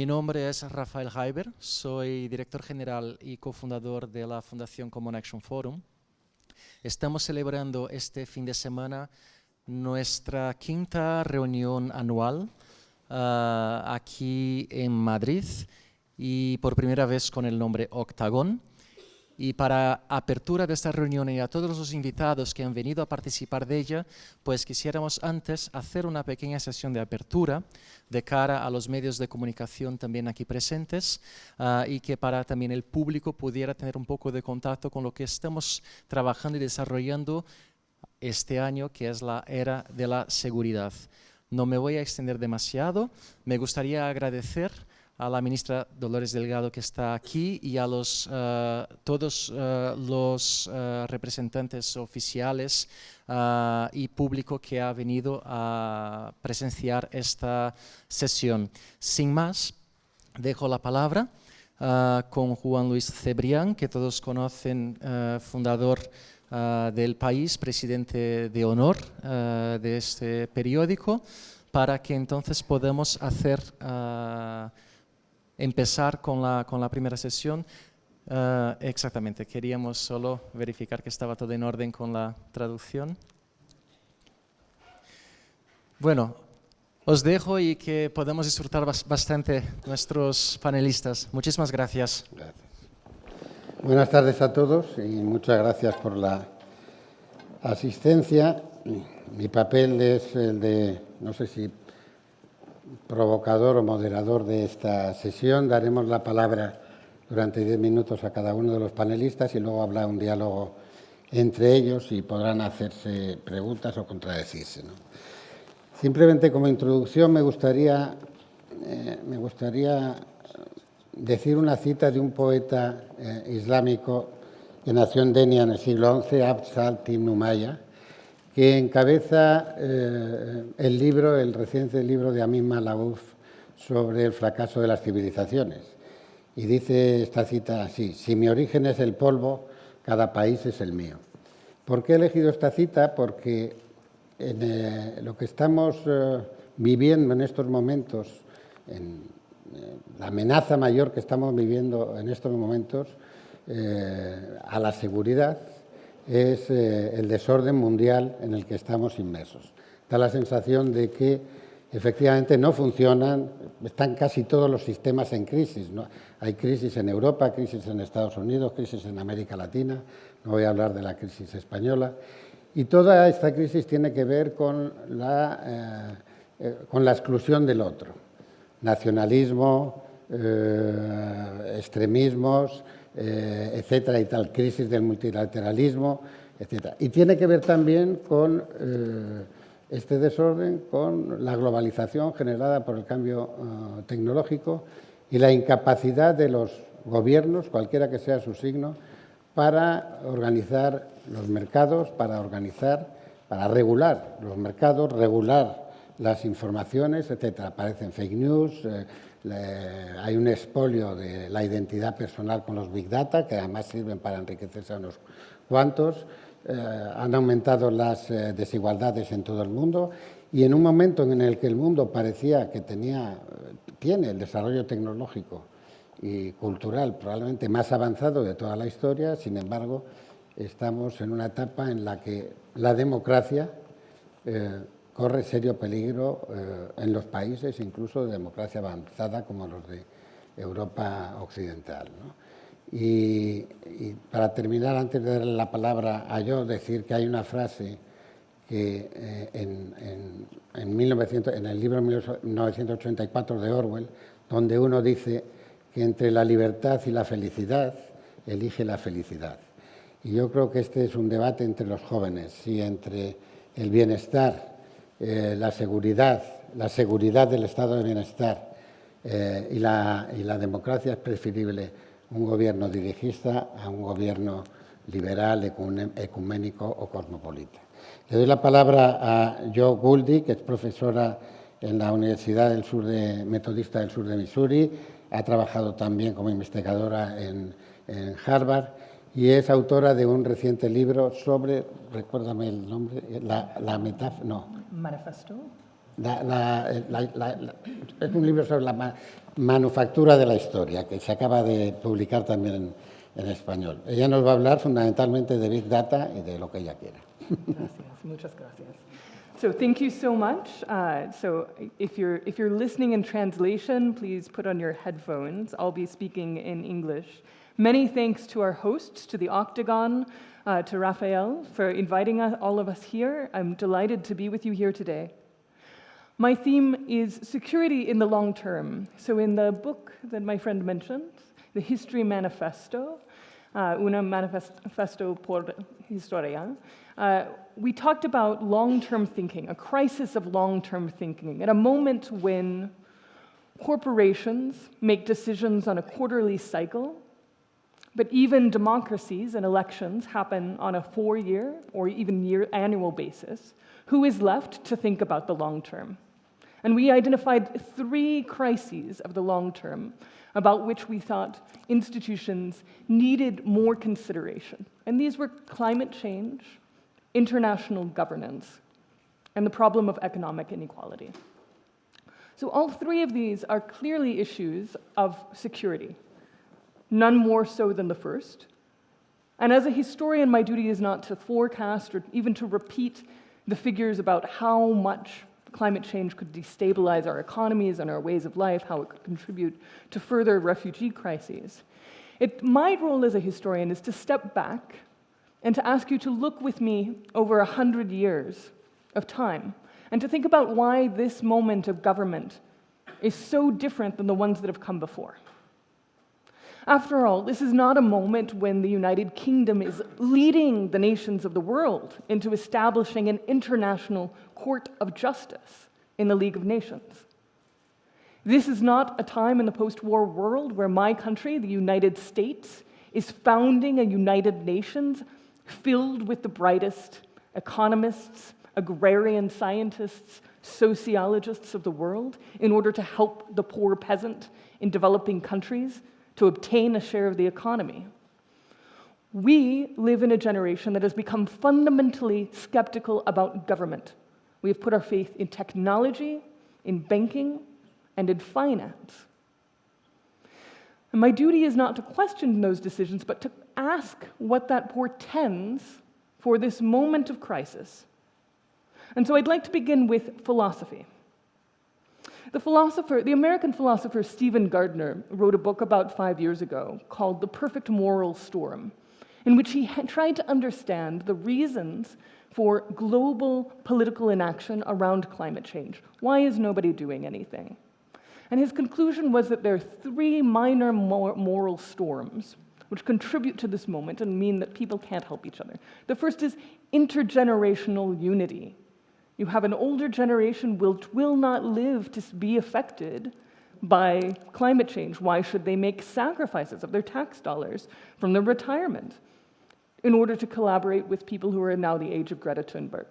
Mi nombre es Rafael Haiber, soy director general y cofundador de la Fundación Common Action Forum. Estamos celebrando este fin de semana nuestra quinta reunión anual ah, aquí en Madrid y por primera vez con el nombre Octagon. Y para apertura de esta reunión y a todos los invitados que han venido a participar de ella, pues quisiéramos antes hacer una pequeña sesión de apertura de cara a los medios de comunicación también aquí presentes ah, y que para también el público pudiera tener un poco de contacto con lo que estamos trabajando y desarrollando este año, que es la era de la seguridad. No me voy a extender demasiado, me gustaría agradecer a la ministra Dolores Delgado que está aquí y a los, eh, todos eh, los eh, representantes oficiales y público que ha venido a presenciar esta sesión. Sin más, dejo la palabra con Juan Luis Cebrián, que todos conocen, fundador del país, presidente de honor de este periódico, para que entonces podamos hacer empezar con la, con la primera sesión. Eh, exactamente, queríamos solo verificar que estaba todo en orden con la traducción. Bueno, os dejo y que podemos disfrutar bastante nuestros panelistas. Muchísimas gracias. gracias. Buenas tardes a todos y muchas gracias por la asistencia. Mi papel es el de, no sé si provocador o moderador de esta sesión. Daremos la palabra durante diez minutos a cada uno de los panelistas y luego habrá un diálogo entre ellos y podrán hacerse preguntas o contradecirse. Simplemente como introducción me gustaría, eh, me gustaría decir una cita de un poeta eh, islámico que nació en Denia en el siglo XI, Abd Saltim Numaya, que encabeza eh, el libro, el reciente libro de Amin Malaouf sobre el fracaso de las civilizaciones. Y dice esta cita así, si mi origen es el polvo, cada país es el mío. ¿Por qué he elegido esta cita? Porque en eh, lo que estamos eh, viviendo en estos momentos, en la amenaza mayor que estamos viviendo en estos momentos a la seguridad, es eh, el desorden mundial en el que estamos inmersos. Da la sensación de que efectivamente no funcionan, están casi todos los sistemas en crisis. Hay crisis en Europa, crisis en Estados Unidos, crisis en América Latina, no voy a hablar de la crisis española. Y toda esta crisis tiene que ver con la, eh, eh, con la exclusión del otro. Nacionalismo, extremismos, eh, etcétera y tal, crisis del multilateralismo, etcétera. Y tiene que ver también con eh, este desorden, con la globalización generada por el cambio eh, tecnológico y la incapacidad de los gobiernos, cualquiera que sea su signo, para organizar los mercados, para organizar, para regular los mercados, regular las informaciones, etcétera. Aparecen fake news, hay un expolio de la identidad personal con los Big Data, que además sirven para enriquecerse a unos cuantos. Eh, han aumentado las eh, desigualdades en todo el mundo y en un momento en el que el mundo parecía que tenía, tiene el desarrollo tecnológico y cultural probablemente más avanzado de toda la historia, sin embargo, estamos en una etapa en la que la democracia eh, corre serio peligro eh, en los países, incluso de democracia avanzada como los de Europa Occidental. Y, para terminar, antes de darle la palabra a yo, decir que hay una frase que eh, en, en, 1900, en el libro 1984 de Orwell, donde uno dice que entre la libertad y la felicidad, elige la felicidad. Y yo creo que este es un debate entre los jóvenes, si entre el bienestar eh, la seguridad, la seguridad del estado de bienestar eh, y, la, y, la, democracia es preferible un gobierno dirigista a un gobierno liberal, ecuménico o cosmopolita. Le doy la palabra a Jo Gouldy, que es profesora en la Universidad del Sur de, Metodista del Sur de Missouri, ha trabajado también como investigadora en, en Harvard y es autora de un reciente libro sobre, recuérdame el nombre, la, la metáfora, no. Manifesto. la, la, es un libro sobre la ma manufactura de la historia, que se acaba de publicar también en, en, español. Ella nos va a hablar fundamentalmente de Big Data y de lo que ella quiera. Gracias, muchas gracias. So thank you so much. Uh, so if you're, if you're listening in translation, please put on your headphones. I'll be speaking in English. Many thanks to our hosts, to the Octagon, uh, to Raphael for inviting us, all of us here. I'm delighted to be with you here today. My theme is security in the long term. So in the book that my friend mentioned, the History Manifesto, uh, Una Manifesto por Historia, uh, we talked about long-term thinking, a crisis of long-term thinking, at a moment when corporations make decisions on a quarterly cycle, but even democracies and elections happen on a four-year or even year annual basis, who is left to think about the long term? And we identified three crises of the long term about which we thought institutions needed more consideration. And these were climate change, international governance, and the problem of economic inequality. So all three of these are clearly issues of security, none more so than the first. And as a historian, my duty is not to forecast or even to repeat the figures about how much climate change could destabilize our economies and our ways of life, how it could contribute to further refugee crises. It, my role as a historian is to step back and to ask you to look with me over a hundred years of time and to think about why this moment of government is so different than the ones that have come before. After all, this is not a moment when the United Kingdom is leading the nations of the world into establishing an international court of justice in the League of Nations. This is not a time in the post-war world where my country, the United States, is founding a United Nations filled with the brightest economists, agrarian scientists, sociologists of the world in order to help the poor peasant in developing countries to obtain a share of the economy. We live in a generation that has become fundamentally skeptical about government. We have put our faith in technology, in banking, and in finance. And my duty is not to question those decisions, but to ask what that portends for this moment of crisis. And so I'd like to begin with philosophy. The philosopher, the American philosopher Stephen Gardner wrote a book about five years ago called The Perfect Moral Storm, in which he tried to understand the reasons for global political inaction around climate change. Why is nobody doing anything? And his conclusion was that there are three minor moral storms which contribute to this moment and mean that people can't help each other. The first is intergenerational unity. You have an older generation which will not live to be affected by climate change. Why should they make sacrifices of their tax dollars from their retirement in order to collaborate with people who are now the age of Greta Thunberg?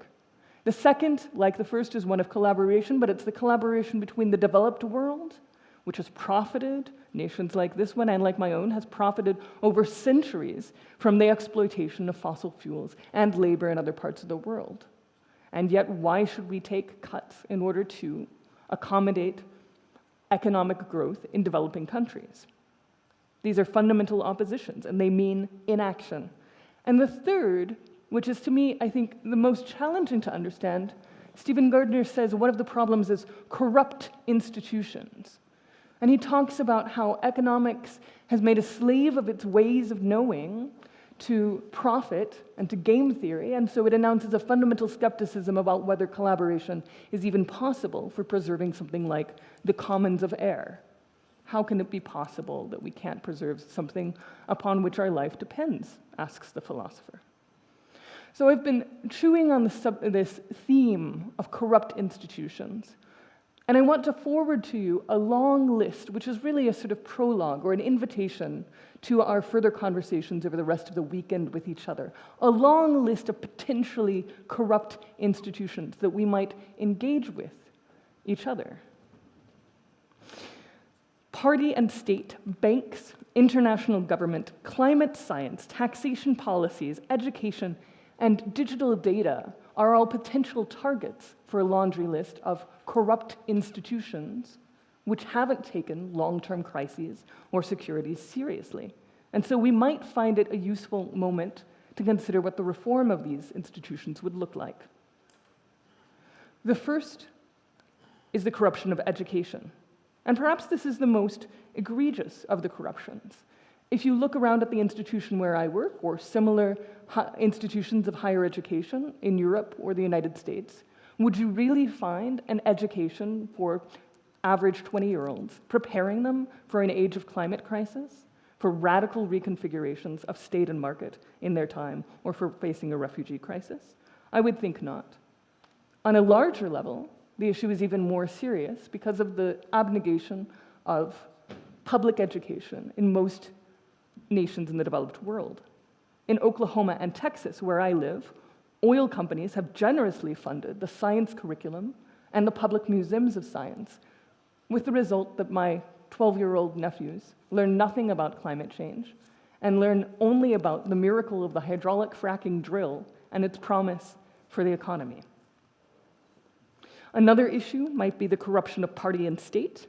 The second, like the first, is one of collaboration, but it's the collaboration between the developed world, which has profited, nations like this one and like my own, has profited over centuries from the exploitation of fossil fuels and labor in other parts of the world. And yet, why should we take cuts in order to accommodate economic growth in developing countries? These are fundamental oppositions, and they mean inaction. And the third which is to me, I think, the most challenging to understand. Stephen Gardner says one of the problems is corrupt institutions. And he talks about how economics has made a slave of its ways of knowing to profit and to game theory, and so it announces a fundamental skepticism about whether collaboration is even possible for preserving something like the commons of air. How can it be possible that we can't preserve something upon which our life depends, asks the philosopher. So I've been chewing on this theme of corrupt institutions. And I want to forward to you a long list, which is really a sort of prologue or an invitation to our further conversations over the rest of the weekend with each other. A long list of potentially corrupt institutions that we might engage with each other. Party and state, banks, international government, climate science, taxation policies, education, and digital data are all potential targets for a laundry list of corrupt institutions which haven't taken long-term crises or security seriously. And so we might find it a useful moment to consider what the reform of these institutions would look like. The first is the corruption of education. And perhaps this is the most egregious of the corruptions. If you look around at the institution where I work, or similar institutions of higher education in Europe or the United States, would you really find an education for average 20-year-olds, preparing them for an age of climate crisis, for radical reconfigurations of state and market in their time, or for facing a refugee crisis? I would think not. On a larger level, the issue is even more serious because of the abnegation of public education in most nations in the developed world. In Oklahoma and Texas, where I live, oil companies have generously funded the science curriculum and the public museums of science, with the result that my 12-year-old nephews learn nothing about climate change and learn only about the miracle of the hydraulic fracking drill and its promise for the economy. Another issue might be the corruption of party and state.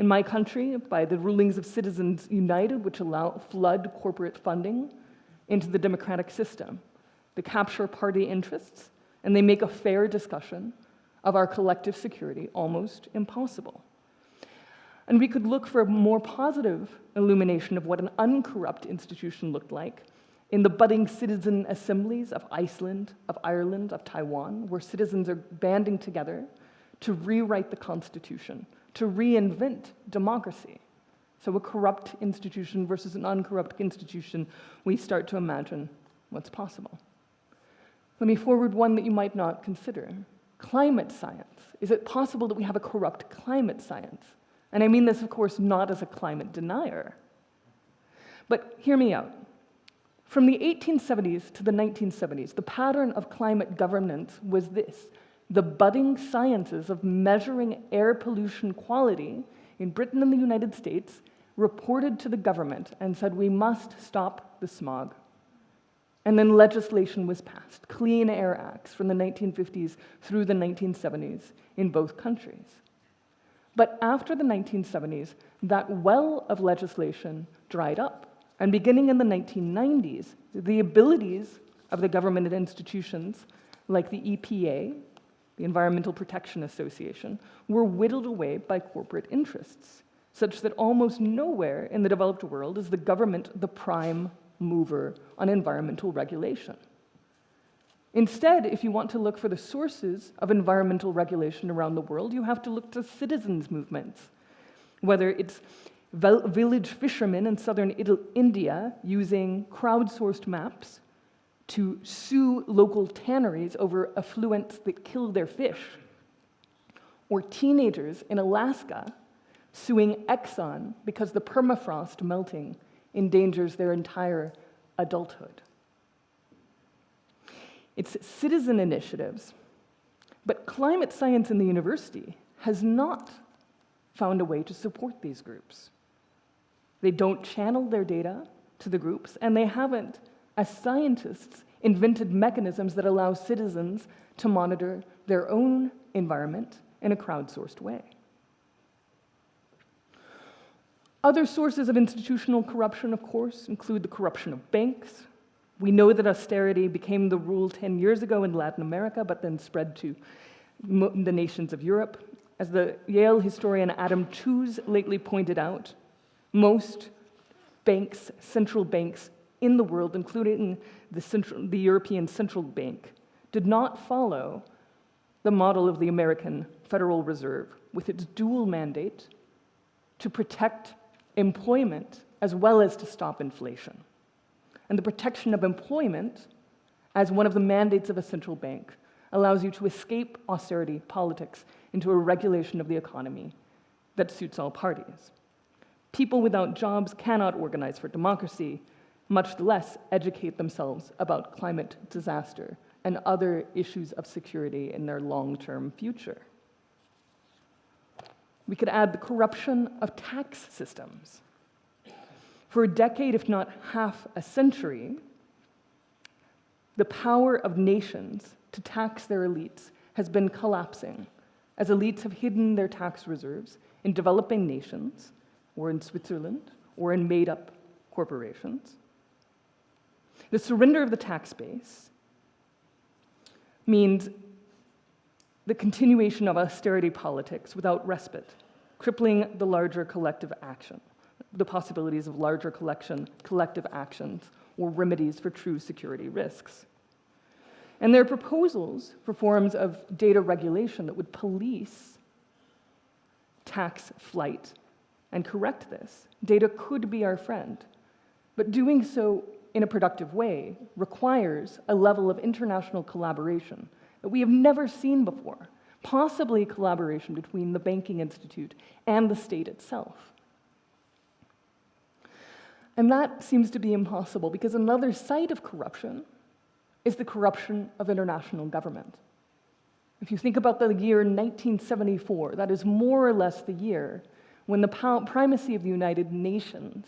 In my country, by the rulings of Citizens United, which allow flood corporate funding into the democratic system. They capture party interests, and they make a fair discussion of our collective security almost impossible. And we could look for a more positive illumination of what an uncorrupt institution looked like in the budding citizen assemblies of Iceland, of Ireland, of Taiwan, where citizens are banding together to rewrite the Constitution, to reinvent democracy. So a corrupt institution versus an uncorrupt institution, we start to imagine what's possible. Let me forward one that you might not consider. Climate science. Is it possible that we have a corrupt climate science? And I mean this, of course, not as a climate denier. But hear me out. From the 1870s to the 1970s, the pattern of climate governance was this. The budding sciences of measuring air pollution quality in Britain and the United States reported to the government and said, we must stop the smog. And then legislation was passed, Clean Air Acts from the 1950s through the 1970s in both countries. But after the 1970s, that well of legislation dried up. And beginning in the 1990s, the abilities of the government and institutions like the EPA, the Environmental Protection Association, were whittled away by corporate interests, such that almost nowhere in the developed world is the government the prime mover on environmental regulation. Instead, if you want to look for the sources of environmental regulation around the world, you have to look to citizens' movements, whether it's village fishermen in southern India using crowdsourced maps to sue local tanneries over effluents that kill their fish, or teenagers in Alaska suing Exxon because the permafrost melting endangers their entire adulthood. It's citizen initiatives, but climate science in the university has not found a way to support these groups. They don't channel their data to the groups, and they haven't, as scientists, invented mechanisms that allow citizens to monitor their own environment in a crowdsourced way. Other sources of institutional corruption, of course, include the corruption of banks. We know that austerity became the rule 10 years ago in Latin America, but then spread to the nations of Europe. As the Yale historian Adam Tooze lately pointed out, most banks, central banks in the world, including the, central, the European Central Bank, did not follow the model of the American Federal Reserve with its dual mandate to protect employment as well as to stop inflation. And the protection of employment as one of the mandates of a central bank allows you to escape austerity politics into a regulation of the economy that suits all parties. People without jobs cannot organize for democracy, much less educate themselves about climate disaster and other issues of security in their long-term future. We could add the corruption of tax systems. For a decade, if not half a century, the power of nations to tax their elites has been collapsing as elites have hidden their tax reserves in developing nations or in Switzerland or in made up corporations. The surrender of the tax base means the continuation of austerity politics without respite, crippling the larger collective action, the possibilities of larger collection, collective actions or remedies for true security risks. And there are proposals for forms of data regulation that would police tax flight and correct this. Data could be our friend, but doing so in a productive way requires a level of international collaboration that we have never seen before, possibly collaboration between the banking institute and the state itself. And that seems to be impossible because another site of corruption is the corruption of international government. If you think about the year 1974, that is more or less the year when the primacy of the United Nations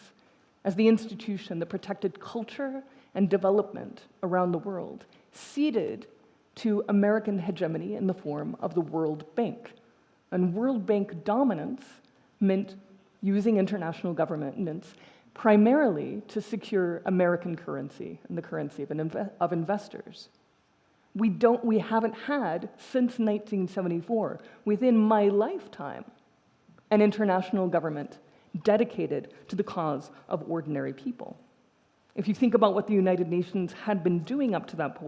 as the institution that protected culture and development around the world ceded to American hegemony in the form of the World Bank. And World Bank dominance meant using international governments primarily to secure American currency and the currency of, of investors. We, don't, we haven't had, since 1974, within my lifetime, an international government dedicated to the cause of ordinary people. If you think about what the United Nations had been doing up to that,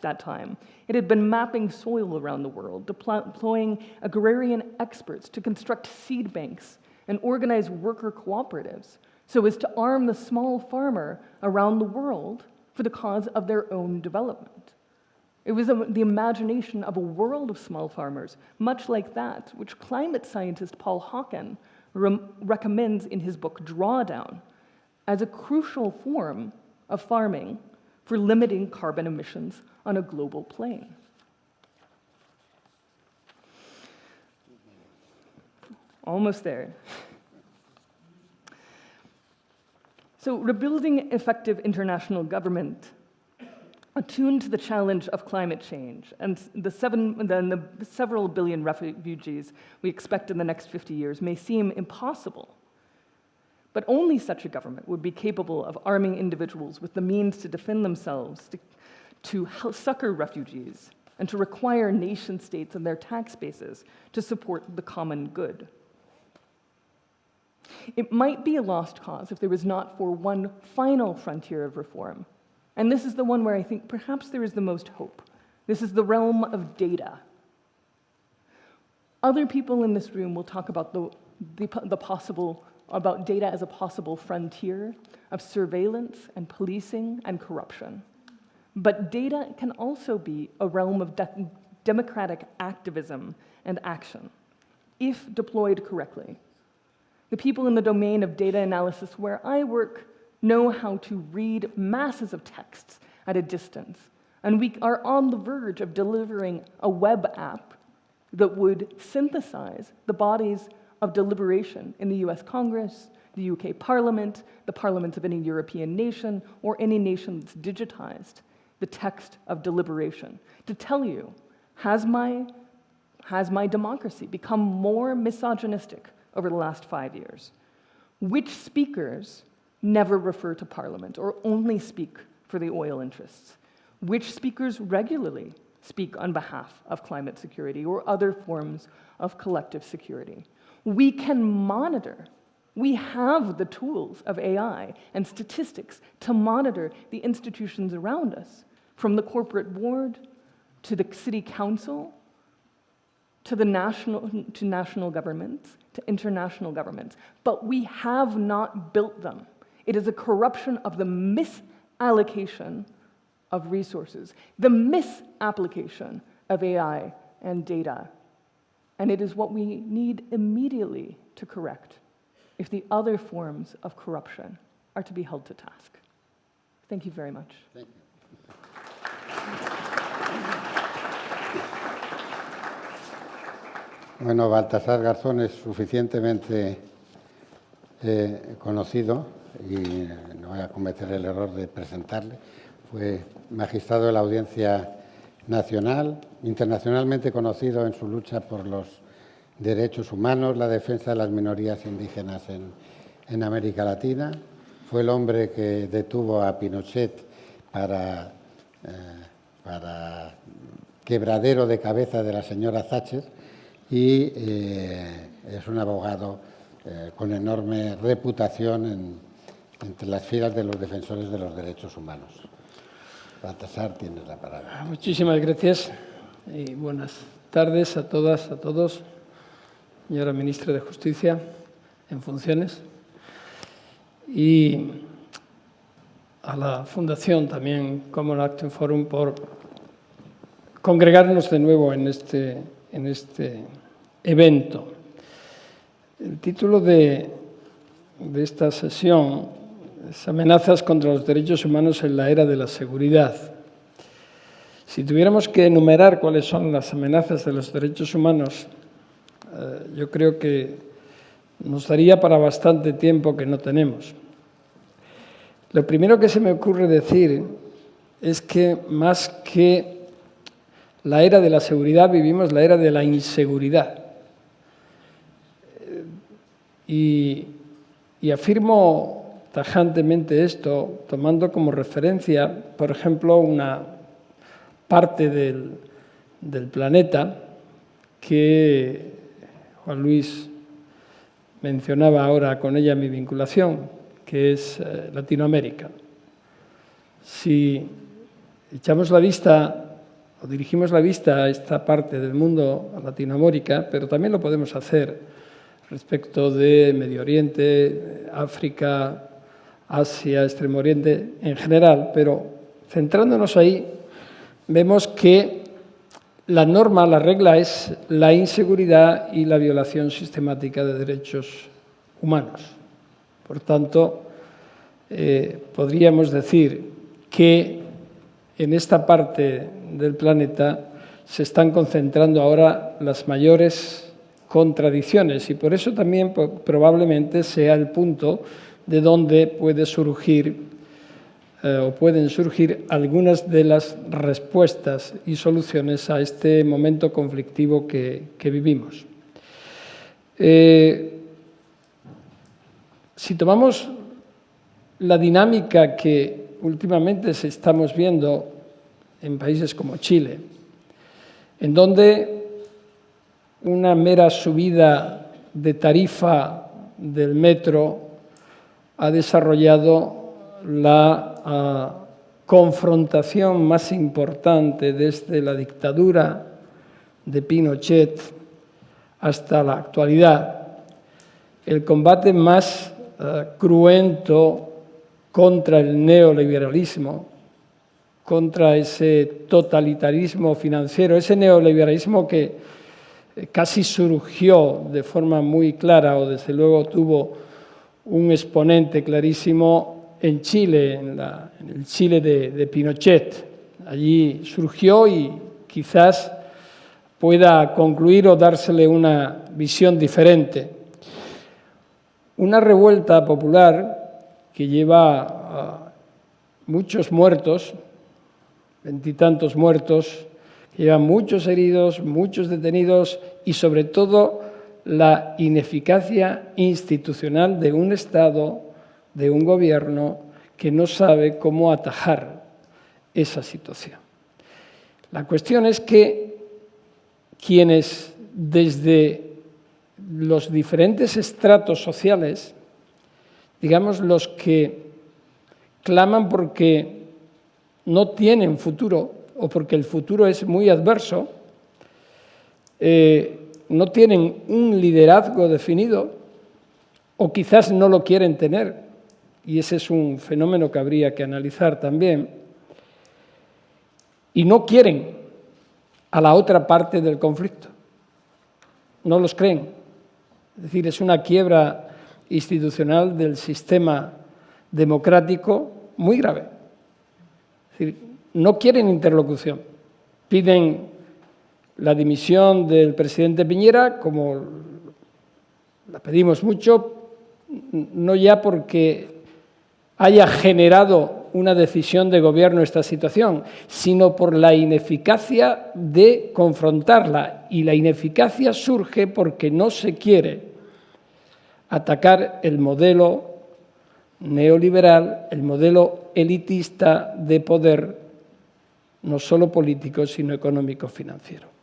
that time, it had been mapping soil around the world, deploying agrarian experts to construct seed banks and organize worker cooperatives so as to arm the small farmer around the world for the cause of their own development. It was the imagination of a world of small farmers, much like that which climate scientist Paul Hawken recommends in his book Drawdown as a crucial form of farming for limiting carbon emissions on a global plane. Almost there. So rebuilding effective international government attuned to the challenge of climate change and the, seven, the, the several billion refugees we expect in the next 50 years may seem impossible. But only such a government would be capable of arming individuals with the means to defend themselves, to, to succor refugees, and to require nation states and their tax bases to support the common good. It might be a lost cause if there was not for one final frontier of reform, and this is the one where I think perhaps there is the most hope. This is the realm of data. Other people in this room will talk about the, the, the possible, about data as a possible frontier of surveillance and policing and corruption. But data can also be a realm of de democratic activism and action, if deployed correctly. The people in the domain of data analysis where I work know how to read masses of texts at a distance. And we are on the verge of delivering a web app that would synthesize the bodies of deliberation in the US Congress, the UK Parliament, the parliaments of any European nation, or any nation that's digitized the text of deliberation to tell you, has my, has my democracy become more misogynistic over the last five years? Which speakers never refer to Parliament or only speak for the oil interests, which speakers regularly speak on behalf of climate security or other forms of collective security. We can monitor. We have the tools of AI and statistics to monitor the institutions around us, from the corporate board to the city council to the national to national governments to international governments but we have not built them it is a corruption of the misallocation of resources, the misapplication of AI and data. And it is what we need immediately to correct if the other forms of corruption are to be held to task. Thank you very much. Thank you. Bueno, Baltasar Garzón es suficientemente eh, conocido y no voy a cometer el error de presentarle, fue magistrado de la Audiencia Nacional, internacionalmente conocido en su lucha por los derechos humanos, la defensa de las minorías indígenas en, América Latina. Fue el hombre que detuvo a Pinochet para, eh, para quebradero de cabeza de la señora Thatcher y eh, es un abogado eh, con enorme reputación entre las filas de los defensores de los derechos humanos. Baltasar, tienes la palabra. Muchísimas gracias y buenas tardes a todas, a todos. Señora Ministra de Justicia en funciones y a la Fundación también Common Action Forum por congregarnos de nuevo en este, en este evento. El título de, de esta sesión es Amenazas contra los derechos humanos en la era de la seguridad. Si tuviéramos que enumerar cuáles son las amenazas de los derechos humanos, eh, yo creo que nos daría para bastante tiempo que no tenemos. Lo primero que se me ocurre decir es que más que la era de la seguridad vivimos la era de la inseguridad. Y, afirmo tajantemente esto tomando como referencia, por ejemplo, una parte del, planeta que Juan Luis mencionaba ahora con ella mi vinculación, que es eh, Latinoamérica. Si echamos la vista o dirigimos la vista a esta parte del mundo, a Latinoamérica, pero también lo podemos hacer respecto de Medio Oriente, África, Asia, Extremo Oriente en general, pero centrándonos ahí, vemos que la norma, la regla es la inseguridad y la violación sistemática de derechos humanos. Por tanto, eh, podríamos decir que en esta parte del planeta se están concentrando ahora las mayores contradicciones y por eso también probablemente sea el punto de donde puede surgir eh, o pueden surgir algunas de las respuestas y soluciones a este momento conflictivo que, vivimos. Eh, si tomamos la dinámica que últimamente estamos viendo en países como Chile, en donde una mera subida de tarifa del metro ha desarrollado la ah, confrontación más importante desde la dictadura de Pinochet hasta la actualidad, el combate más ah, cruento contra el neoliberalismo, contra ese totalitarismo financiero, ese neoliberalismo que casi surgió de forma muy clara o desde luego tuvo un exponente clarísimo en Chile, en, el Chile de, Pinochet. Allí surgió y quizás pueda concluir o dársele una visión diferente. Una revuelta popular que lleva muchos muertos, veintitantos muertos, Llevan muchos heridos, muchos detenidos y sobre todo la ineficacia institucional de un Estado, de un gobierno que no sabe cómo atajar esa situación. La cuestión es que quienes desde los diferentes estratos sociales, digamos los que claman porque no tienen futuro, o porque el futuro es muy adverso, eh, no tienen un liderazgo definido o quizás no lo quieren tener, y ese es un fenómeno que habría que analizar también, y no quieren a la otra parte del conflicto, no los creen. Es decir, es una quiebra institucional del sistema democrático muy grave. Es decir, no quieren interlocución. Piden la dimisión del presidente Piñera, como la pedimos mucho, no ya porque haya generado una decisión de gobierno esta situación, sino por la ineficacia de confrontarla. Y la ineficacia surge porque no se quiere atacar el modelo neoliberal, el modelo elitista de poder, no solo político, sino económico-financiero.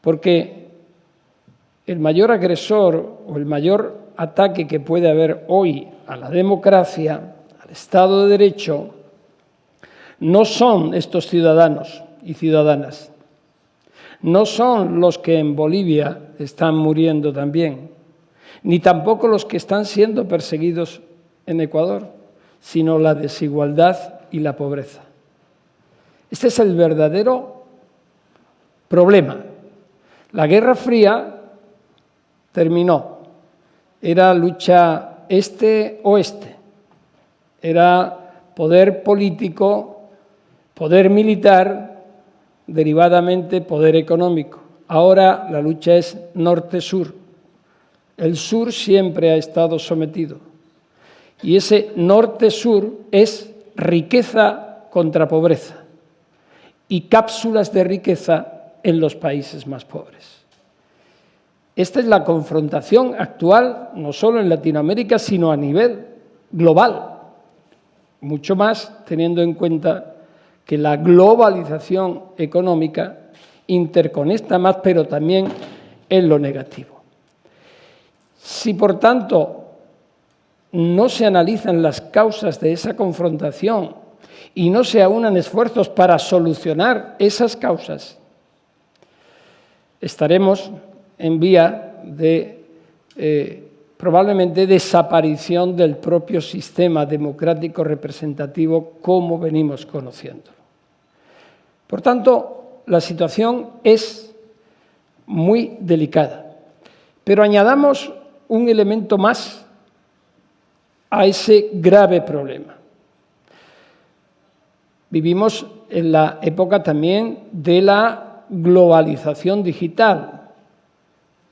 Porque el mayor agresor o el mayor ataque que puede haber hoy a la democracia, al Estado de Derecho, no son estos ciudadanos y ciudadanas, no son los que en Bolivia están muriendo también, ni tampoco los que están siendo perseguidos en Ecuador, sino la desigualdad y la pobreza. Este es el verdadero problema. La Guerra Fría terminó. Era lucha este-oeste. Era poder político, poder militar, derivadamente poder económico. Ahora la lucha es norte-sur. El sur siempre ha estado sometido. Y ese norte-sur es riqueza contra pobreza y cápsulas de riqueza en los países más pobres. Esta es la confrontación actual, no solo en Latinoamérica, sino a nivel global. Mucho más teniendo en cuenta que la globalización económica interconecta más, pero también en lo negativo. Si, por tanto, no se analizan las causas de esa confrontación y no se aunan esfuerzos para solucionar esas causas, estaremos en vía de eh, probablemente desaparición del propio sistema democrático representativo como venimos conociendo. Por tanto, la situación es muy delicada. Pero añadamos un elemento más a ese grave problema. Vivimos en la época también de la globalización digital,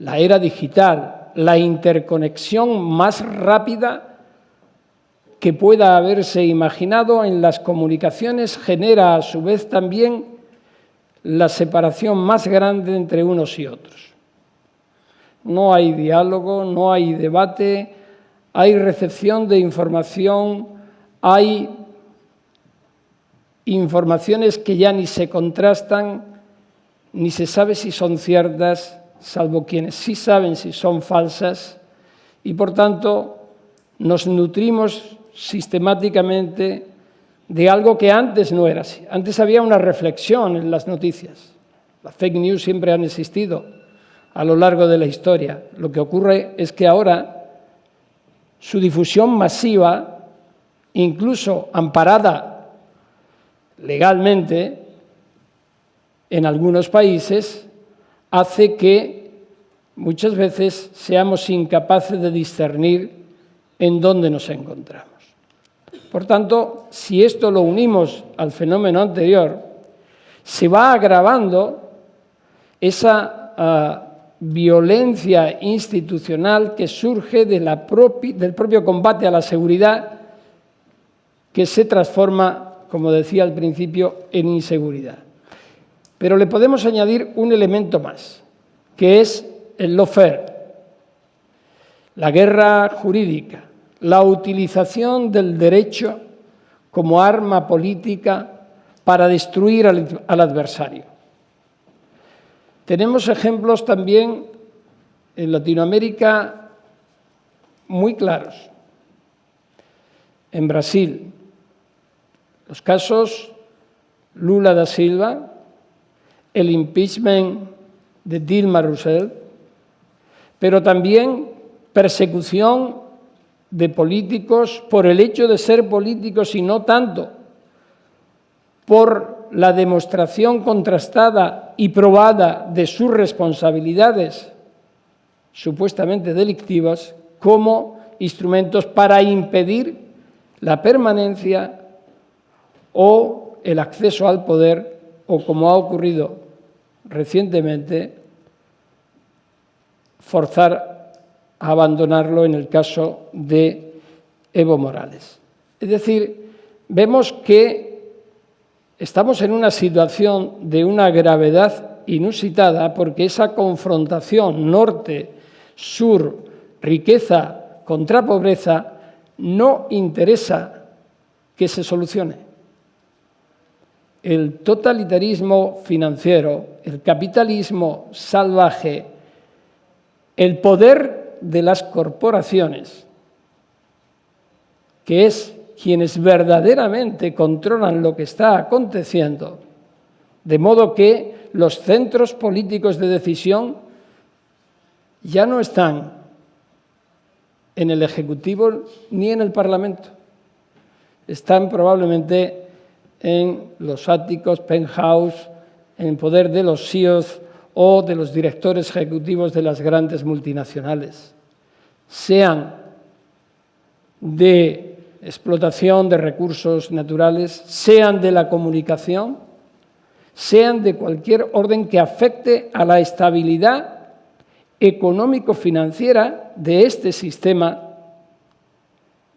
la era digital, la interconexión más rápida que pueda haberse imaginado en las comunicaciones genera a su vez también la separación más grande entre unos y otros. No hay diálogo, no hay debate, hay recepción de información, hay informaciones que ya ni se contrastan, ni se sabe si son ciertas, salvo quienes sí saben si son falsas, y por tanto nos nutrimos sistemáticamente de algo que antes no era así. Antes había una reflexión en las noticias. Las fake news siempre han existido a lo largo de la historia. Lo que ocurre es que ahora su difusión masiva, incluso amparada legalmente en algunos países, hace que muchas veces seamos incapaces de discernir en dónde nos encontramos. Por tanto, si esto lo unimos al fenómeno anterior, se va agravando esa ah, violencia institucional que surge del propio combate a la seguridad que se transforma, como decía al principio, en inseguridad. Pero le podemos añadir un elemento más, que es el lawfare, la guerra jurídica, la utilización del derecho como arma política para destruir al adversario. Tenemos ejemplos también en Latinoamérica muy claros. En Brasil, los casos Lula da Silva, el impeachment de Dilma Rousseff, pero también persecución de políticos por el hecho de ser políticos y no tanto por la demostración contrastada y probada de sus responsabilidades supuestamente delictivas como instrumentos para impedir la permanencia o el acceso al poder o, como ha ocurrido recientemente, forzar a abandonarlo en el caso de Evo Morales. Es decir, vemos que estamos en una situación de una gravedad inusitada porque esa confrontación norte-sur, riqueza contra pobreza, no interesa que se solucione. El totalitarismo financiero, el capitalismo salvaje, el poder de las corporaciones, que es quienes verdaderamente controlan lo que está aconteciendo, de modo que los centros políticos de decisión ya no están en el Ejecutivo ni en el Parlamento. Están probablemente en los áticos, penthouse, en poder de los CEOs o de los directores ejecutivos de las grandes multinacionales, sean de explotación de recursos naturales, sean de la comunicación, sean de cualquier orden que afecte a la estabilidad económico-financiera de este sistema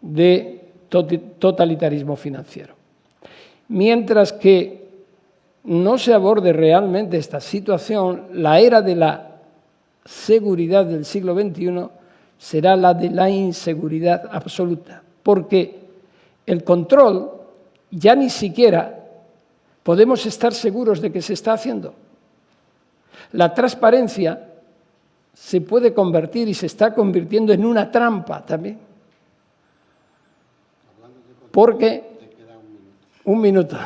de totalitarismo financiero. Mientras que no se aborde realmente esta situación, la era de la seguridad del siglo XXI será la de la inseguridad absoluta porque el control ya ni siquiera podemos estar seguros de que se está haciendo. La transparencia se puede convertir y se está convirtiendo en una trampa también. Porque, un minuto,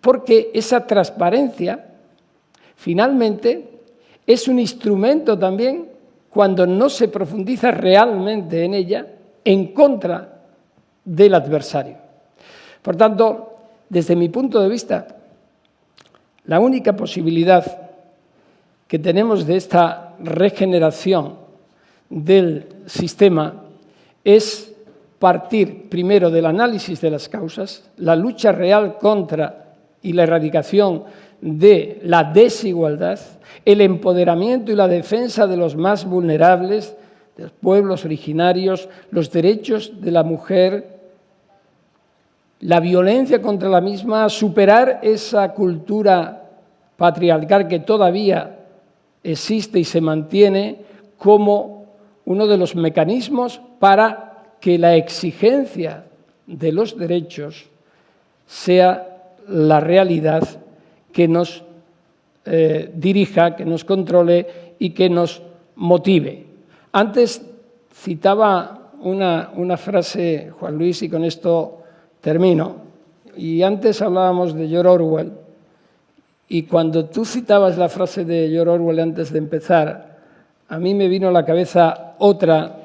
porque esa transparencia finalmente es un instrumento también cuando no se profundiza realmente en ella en contra del adversario. Por tanto, desde mi punto de vista, la única posibilidad que tenemos de esta regeneración del sistema es partir primero del análisis de las causas, la lucha real contra y la erradicación de la desigualdad, el empoderamiento y la defensa de los más vulnerables, de los pueblos originarios, los derechos de la mujer, la violencia contra la misma, superar esa cultura patriarcal que todavía existe y se mantiene como uno de los mecanismos para que la exigencia de los derechos sea la realidad que nos eh, dirija, que nos controle y que nos motive. Antes citaba una, una frase, Juan Luis, y con esto Termino. Y antes hablábamos de George Orwell, y cuando tú citabas la frase de George Orwell antes de empezar, a mí me vino a la cabeza otra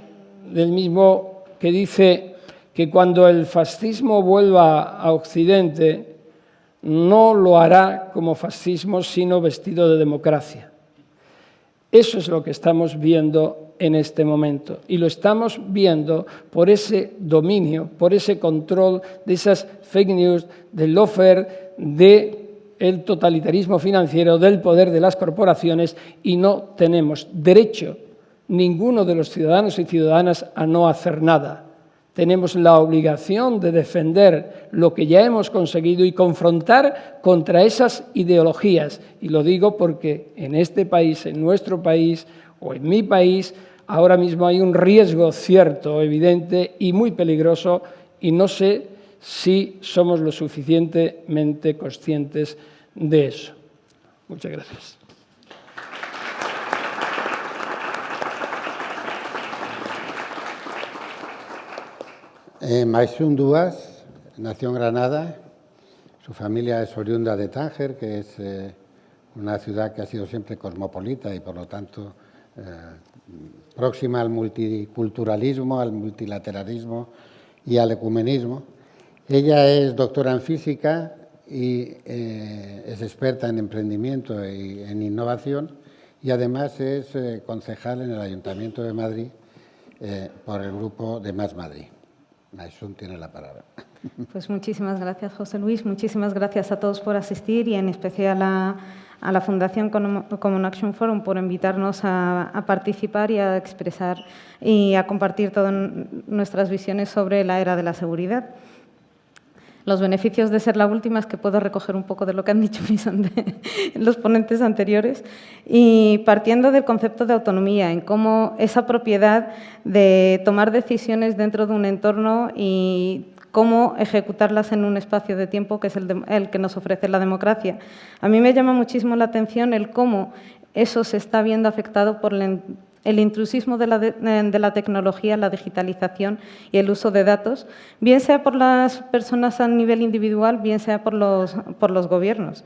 del mismo que dice que cuando el fascismo vuelva a Occidente, no lo hará como fascismo, sino vestido de democracia. Eso es lo que estamos viendo en este momento. Y lo estamos viendo por ese dominio, por ese control de esas fake news, del offer, del el totalitarismo financiero, del poder de las corporaciones y no tenemos derecho ninguno de los ciudadanos y ciudadanas a no hacer nada. Tenemos la obligación de defender lo que ya hemos conseguido y confrontar contra esas ideologías. Y lo digo porque en este país, en nuestro país o en mi país, ahora mismo hay un riesgo cierto, evidente y muy peligroso y no sé si somos lo suficientemente conscientes de eso. Muchas gracias. Eh, Duas nació en Granada. Su familia es oriunda de Tánger, que es eh, una ciudad que ha sido siempre cosmopolita y por lo tanto eh, próxima al multiculturalismo, al multilateralismo y al ecumenismo. Ella es doctora en física y eh, es experta en emprendimiento y en innovación y además es concejal en el Ayuntamiento de Madrid por el grupo de Más Madrid. Naisun tiene la palabra. Pues muchísimas gracias, José Luis. Muchísimas gracias a todos por asistir y en especial a la Fundación Common Action Forum por invitarnos a, participar y a expresar y a compartir todas nuestras visiones sobre la era de la seguridad. Los beneficios de ser la última es que puedo recoger un poco de lo que han dicho mis los ponentes anteriores y partiendo del concepto de autonomía, en cómo esa propiedad de tomar decisiones dentro de un entorno y cómo ejecutarlas en un espacio de tiempo que es el, el, que nos ofrece la democracia. A mí me llama muchísimo la atención el cómo eso se está viendo afectado por el el intrusismo de la, tecnología, la digitalización y el uso de datos, bien sea por las personas a nivel individual, bien sea por los, por los gobiernos.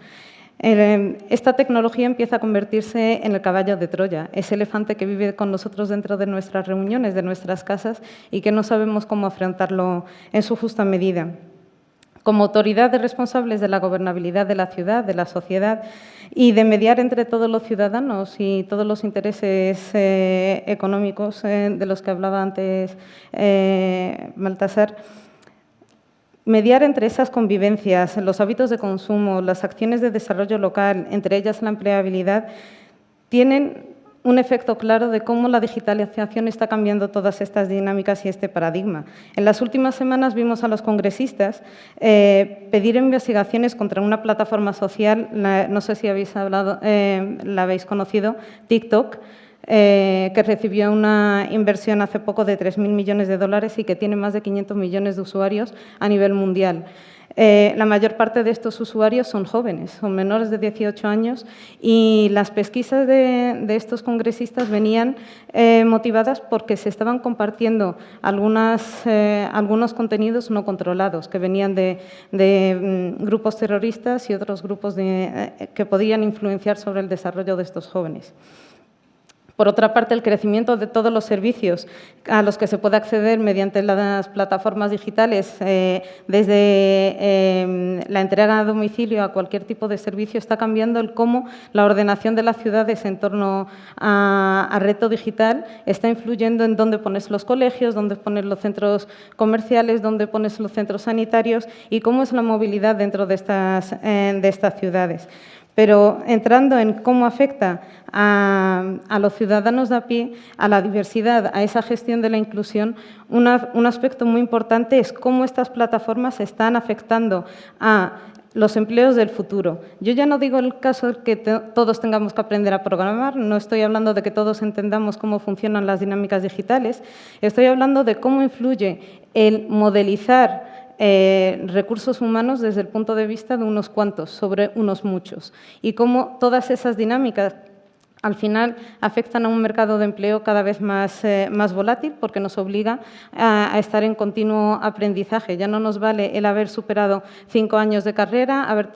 Esta tecnología empieza a convertirse en el caballo de Troya, ese elefante que vive con nosotros dentro de nuestras reuniones, de nuestras casas y que no sabemos cómo afrontarlo en su justa medida. Como autoridad de responsables de la gobernabilidad de la ciudad, de la sociedad, y de mediar entre todos los ciudadanos y todos los intereses eh, económicos eh, de los que hablaba antes eh, Baltasar, mediar entre esas convivencias, los hábitos de consumo, las acciones de desarrollo local, entre ellas la empleabilidad, tienen un efecto claro de cómo la digitalización está cambiando todas estas dinámicas y este paradigma. En las últimas semanas vimos a los congresistas eh, pedir investigaciones contra una plataforma social, no sé si habéis hablado, eh, la habéis conocido, TikTok, eh, que recibió una inversión hace poco de 3.000 millones de dólares y que tiene más de 500 millones de usuarios a nivel mundial. Eh, la mayor parte de estos usuarios son jóvenes, son menores de 18 años y las pesquisas de, estos congresistas venían eh, motivadas porque se estaban compartiendo eh, algunos contenidos no controlados que venían de, mm, grupos terroristas y otros grupos que podían influenciar sobre el desarrollo de estos jóvenes. Por otra parte, el crecimiento de todos los servicios a los que se puede acceder mediante las plataformas digitales, eh, desde em, la entrega a domicilio a cualquier tipo de servicio, está cambiando el cómo la ordenación de las ciudades en torno a, reto digital está influyendo en dónde pones los colegios, dónde pones los centros comerciales, dónde pones los centros sanitarios y cómo es la movilidad dentro de estas, eh, de estas ciudades. Pero entrando en cómo afecta a, los ciudadanos de a pie, a la diversidad, a esa gestión de la inclusión, un aspecto muy importante es cómo estas plataformas están afectando a los empleos del futuro. Yo ya no digo el caso de que todos tengamos que aprender a programar, no estoy hablando de que todos entendamos cómo funcionan las dinámicas digitales, estoy hablando de cómo influye el modelizar eh, recursos humanos desde el punto de vista de unos cuantos sobre unos muchos y cómo todas esas dinámicas al final afectan a un mercado de empleo cada vez más, eh, más volátil porque nos obliga a, estar en continuo aprendizaje. Ya no nos vale el haber superado cinco años de carrera, haber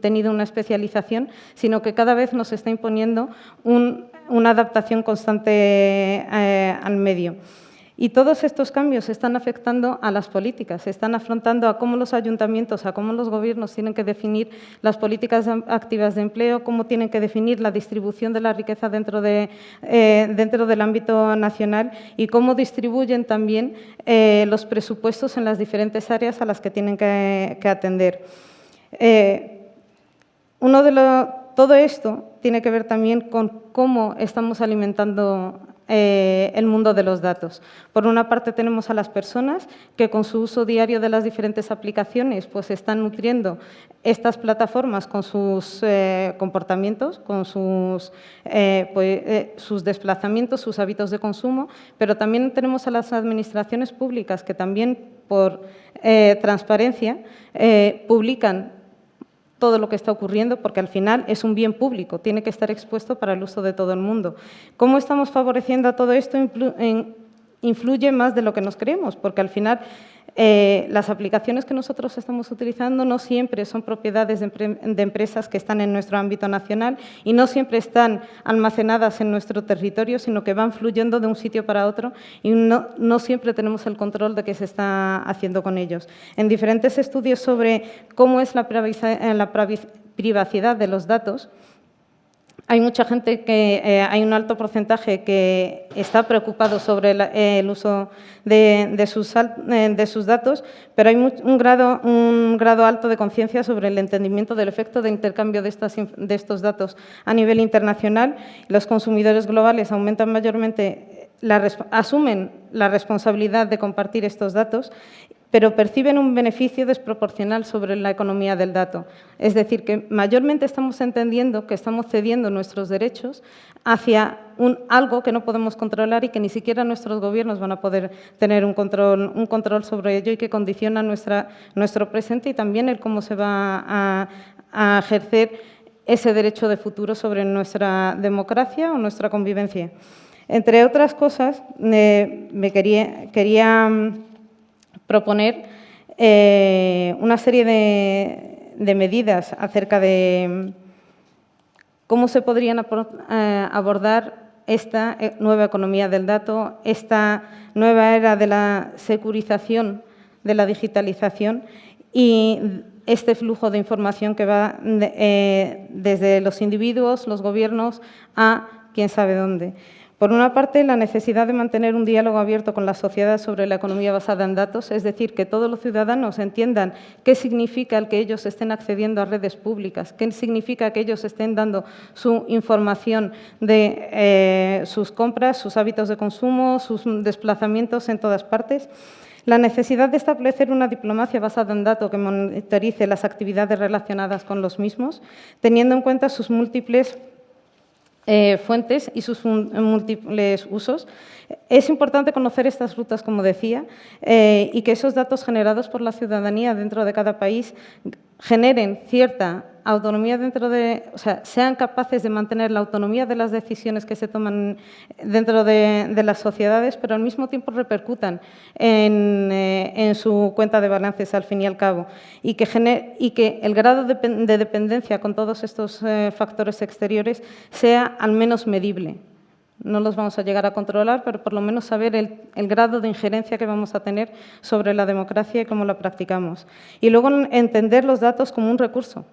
tenido una especialización, sino que cada vez nos está imponiendo una adaptación constante eh, al medio. Y todos estos cambios están afectando a las políticas, están afrontando a cómo los ayuntamientos, a cómo los gobiernos tienen que definir las políticas activas de empleo, cómo tienen que definir la distribución de la riqueza dentro, de, eh, dentro del ámbito nacional y cómo distribuyen también eh, los presupuestos en las diferentes áreas a las que tienen que, atender. Eh, uno de todo esto tiene que ver también con cómo estamos alimentando eh, el mundo de los datos. Por una parte tenemos a las personas que con su uso diario de las diferentes aplicaciones pues están nutriendo estas plataformas con sus eh, comportamientos, con sus, eh, pues, sus desplazamientos, sus hábitos de consumo, pero también tenemos a las administraciones públicas que también por transparencia publican todo lo que está ocurriendo, porque al final es un bien público, tiene que estar expuesto para el uso de todo el mundo. ¿Cómo estamos favoreciendo a todo esto? Influye más de lo que nos creemos, porque al final eh, las aplicaciones que nosotros estamos utilizando no siempre son propiedades de, empresas que están en nuestro ámbito nacional y no siempre están almacenadas en nuestro territorio, sino que van fluyendo de un sitio para otro y no, no siempre tenemos el control de qué se está haciendo con ellos. En diferentes estudios sobre cómo es la privacidad de los datos, hay mucha gente que, eh, hay un alto porcentaje que está preocupado sobre el uso de, sus, eh, de, sus, datos, pero hay un, grado, alto de conciencia sobre el entendimiento del efecto de intercambio de estos datos a nivel internacional. Los consumidores globales aumentan mayormente, asumen la responsabilidad de compartir estos datos pero perciben un beneficio desproporcional sobre la economía del dato. Es decir, que mayormente estamos entendiendo que estamos cediendo nuestros derechos hacia algo que no podemos controlar y que ni siquiera nuestros gobiernos van a poder tener un control, sobre ello y que condiciona nuestro presente y también el cómo se va a, ejercer ese derecho de futuro sobre nuestra democracia o nuestra convivencia. Entre otras cosas, me quería, quería proponer eh, una serie de, medidas acerca de cómo se podrían eh, abordar esta eh, nueva economía del dato, esta nueva era de la securización, de la digitalización y este flujo de información que va desde los individuos, los gobiernos, a quién sabe dónde. Por una parte, la necesidad de mantener un diálogo abierto con la sociedad sobre la economía basada en datos, es decir, que todos los ciudadanos entiendan qué significa el que ellos estén accediendo a redes públicas, qué significa que ellos estén dando su información de eh, sus compras, sus hábitos de consumo, sus desplazamientos en todas partes. La necesidad de establecer una diplomacia basada en datos que monitorice las actividades relacionadas con los mismos, teniendo en cuenta sus múltiples eh, fuentes y sus múltiples usos. Es importante conocer estas rutas, como decía, eh, y que esos datos generados por la ciudadanía dentro de cada país generen cierta autonomía dentro de, o sea, sean capaces de mantener la autonomía de las decisiones que se toman dentro de, las sociedades, pero al mismo tiempo repercutan en, eh, su cuenta de balances al fin y al cabo y que, y que el grado de, dependencia con todos estos eh, factores exteriores sea al menos medible. No los vamos a llegar a controlar, pero por lo menos saber el, grado de injerencia que vamos a tener sobre la democracia y cómo la practicamos. Y luego entender los datos como un recurso,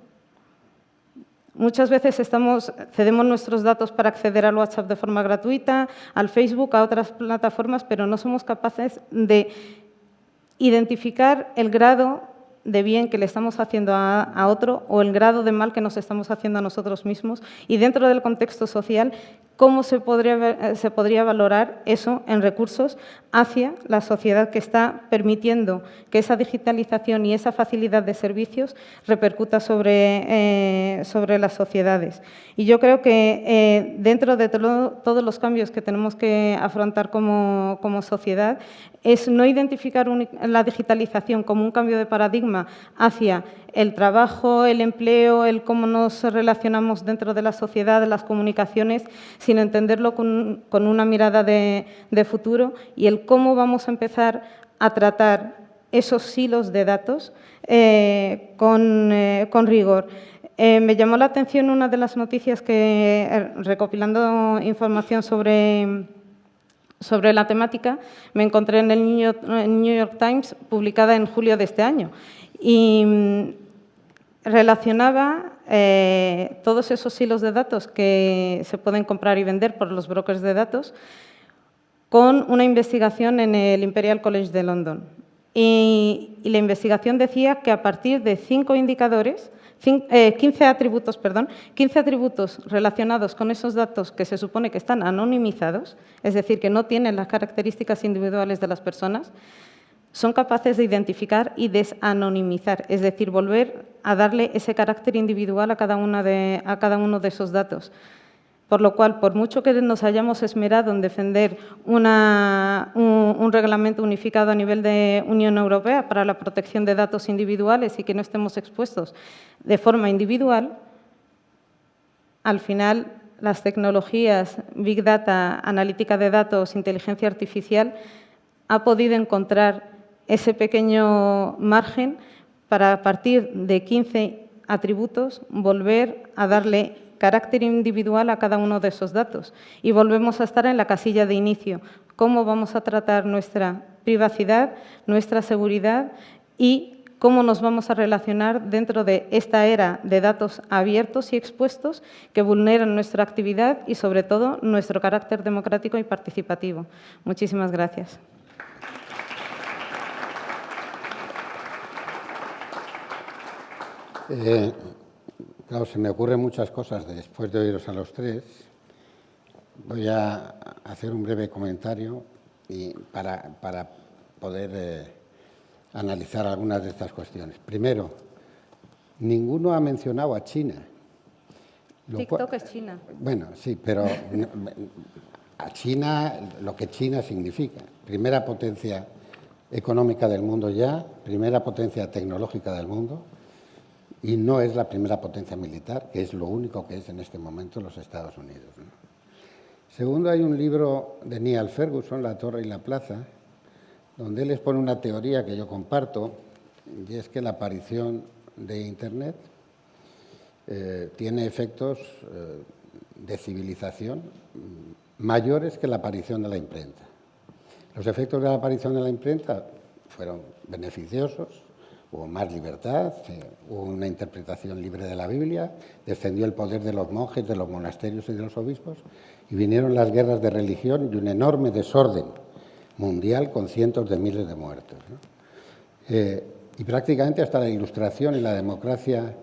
Muchas veces estamos, cedemos nuestros datos para acceder al WhatsApp de forma gratuita, al Facebook, a otras plataformas, pero no somos capaces de identificar el grado de bien que le estamos haciendo a, otro o el grado de mal que nos estamos haciendo a nosotros mismos y dentro del contexto social, cómo se podría, se podría valorar eso en recursos hacia la sociedad que está permitiendo que esa digitalización y esa facilidad de servicios repercuta sobre, eh, sobre las sociedades. Y yo creo que eh, dentro de todos los cambios que tenemos que afrontar como, como sociedad, es no identificar la digitalización como un cambio de paradigma hacia el trabajo, el empleo, el cómo nos relacionamos dentro de la sociedad, las comunicaciones, sino entenderlo con, una mirada de, futuro y el cómo vamos a empezar a tratar esos silos de datos eh, eh, con, rigor. Eh, me llamó la atención una de las noticias que, recopilando información sobre sobre la temática me encontré en el New York, Times, publicada en julio de este año. Mm, relacionaba eh, todos esos hilos de datos que se pueden comprar y vender por los brokers de datos con una investigación en el Imperial College de London. y la investigación decía que a partir de cinco indicadores 15 eh, atributos, perdón, 15 atributos relacionados con esos datos que se supone que están anonimizados, es decir, que no tienen las características individuales de las personas, son capaces de identificar y desanonimizar, es decir, volver a darle ese carácter individual a cada, una de, a cada uno de esos datos. Por lo cual, por mucho que nos hayamos esmerado en defender un, reglamento unificado a nivel de Unión Europea para la protección de datos individuales y que no estemos expuestos de forma individual, al final las tecnologías, Big Data, analítica de datos, inteligencia artificial, ha podido encontrar ese pequeño margen para, a partir de 15 atributos, volver a darle carácter individual a cada uno de esos datos. Y volvemos a estar en la casilla de inicio. ¿Cómo vamos a tratar nuestra privacidad, nuestra seguridad y cómo nos vamos a relacionar dentro de esta era de datos abiertos y expuestos que vulneran nuestra actividad y, sobre todo, nuestro carácter democrático y participativo. Muchísimas gracias. Eh, Claro, se me ocurren muchas cosas después de oíros a los tres. Voy a hacer un breve comentario y para, poder eh, analizar algunas de estas cuestiones. Primero, ninguno ha mencionado a China. TikTok es China. Bueno, sí, pero a China, lo que China significa, primera potencia económica del mundo ya, primera potencia tecnológica del mundo, y no es la primera potencia militar, que es lo único que es en este momento los Estados Unidos. Segundo, hay un libro de Neil Ferguson, La Torre y la Plaza, donde él expone una teoría que yo comparto, y es que la aparición de Internet eh, tiene efectos eh, de civilización mayores que la aparición de la imprenta. Los efectos de la aparición de la imprenta fueron beneficiosos, hubo más libertad, hubo una interpretación libre de la Biblia, descendió el poder de los monjes, de los monasterios y de los obispos, y vinieron las guerras de religión y un enorme desorden mundial con cientos de miles de muertos. Eh, y prácticamente hasta la ilustración y la democracia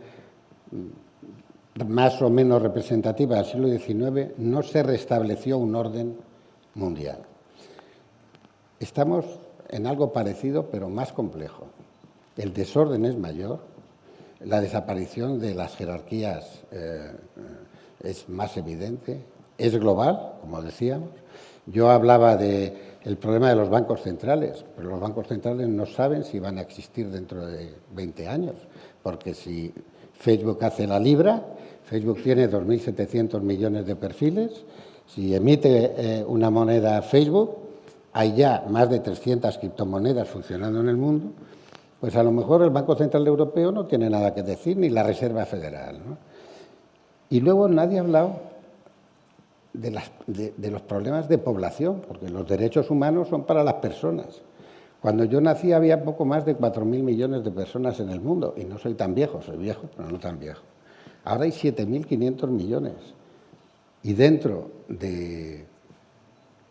mm, más o menos representativa del siglo XIX no se restableció un orden mundial. Estamos en algo parecido pero más complejo el desorden es mayor, la desaparición de las jerarquías eh, es más evidente, es global, como decíamos. Yo hablaba del problema de los bancos centrales, pero los bancos centrales no saben si van a existir dentro de 20 años, porque si Facebook hace la libra, Facebook tiene 2.700 millones de perfiles, si emite eh, una moneda Facebook, hay ya más de 300 criptomonedas funcionando en el mundo, pues a lo mejor el Banco Central Europeo no tiene nada que decir, ni la Reserva Federal. Y luego nadie ha hablado de, los problemas de población, porque los derechos humanos son para las personas. Cuando yo nací había poco más de 4.000 millones de personas en el mundo, y no soy tan viejo, soy viejo, pero no tan viejo. Ahora hay 7.500 millones, y dentro de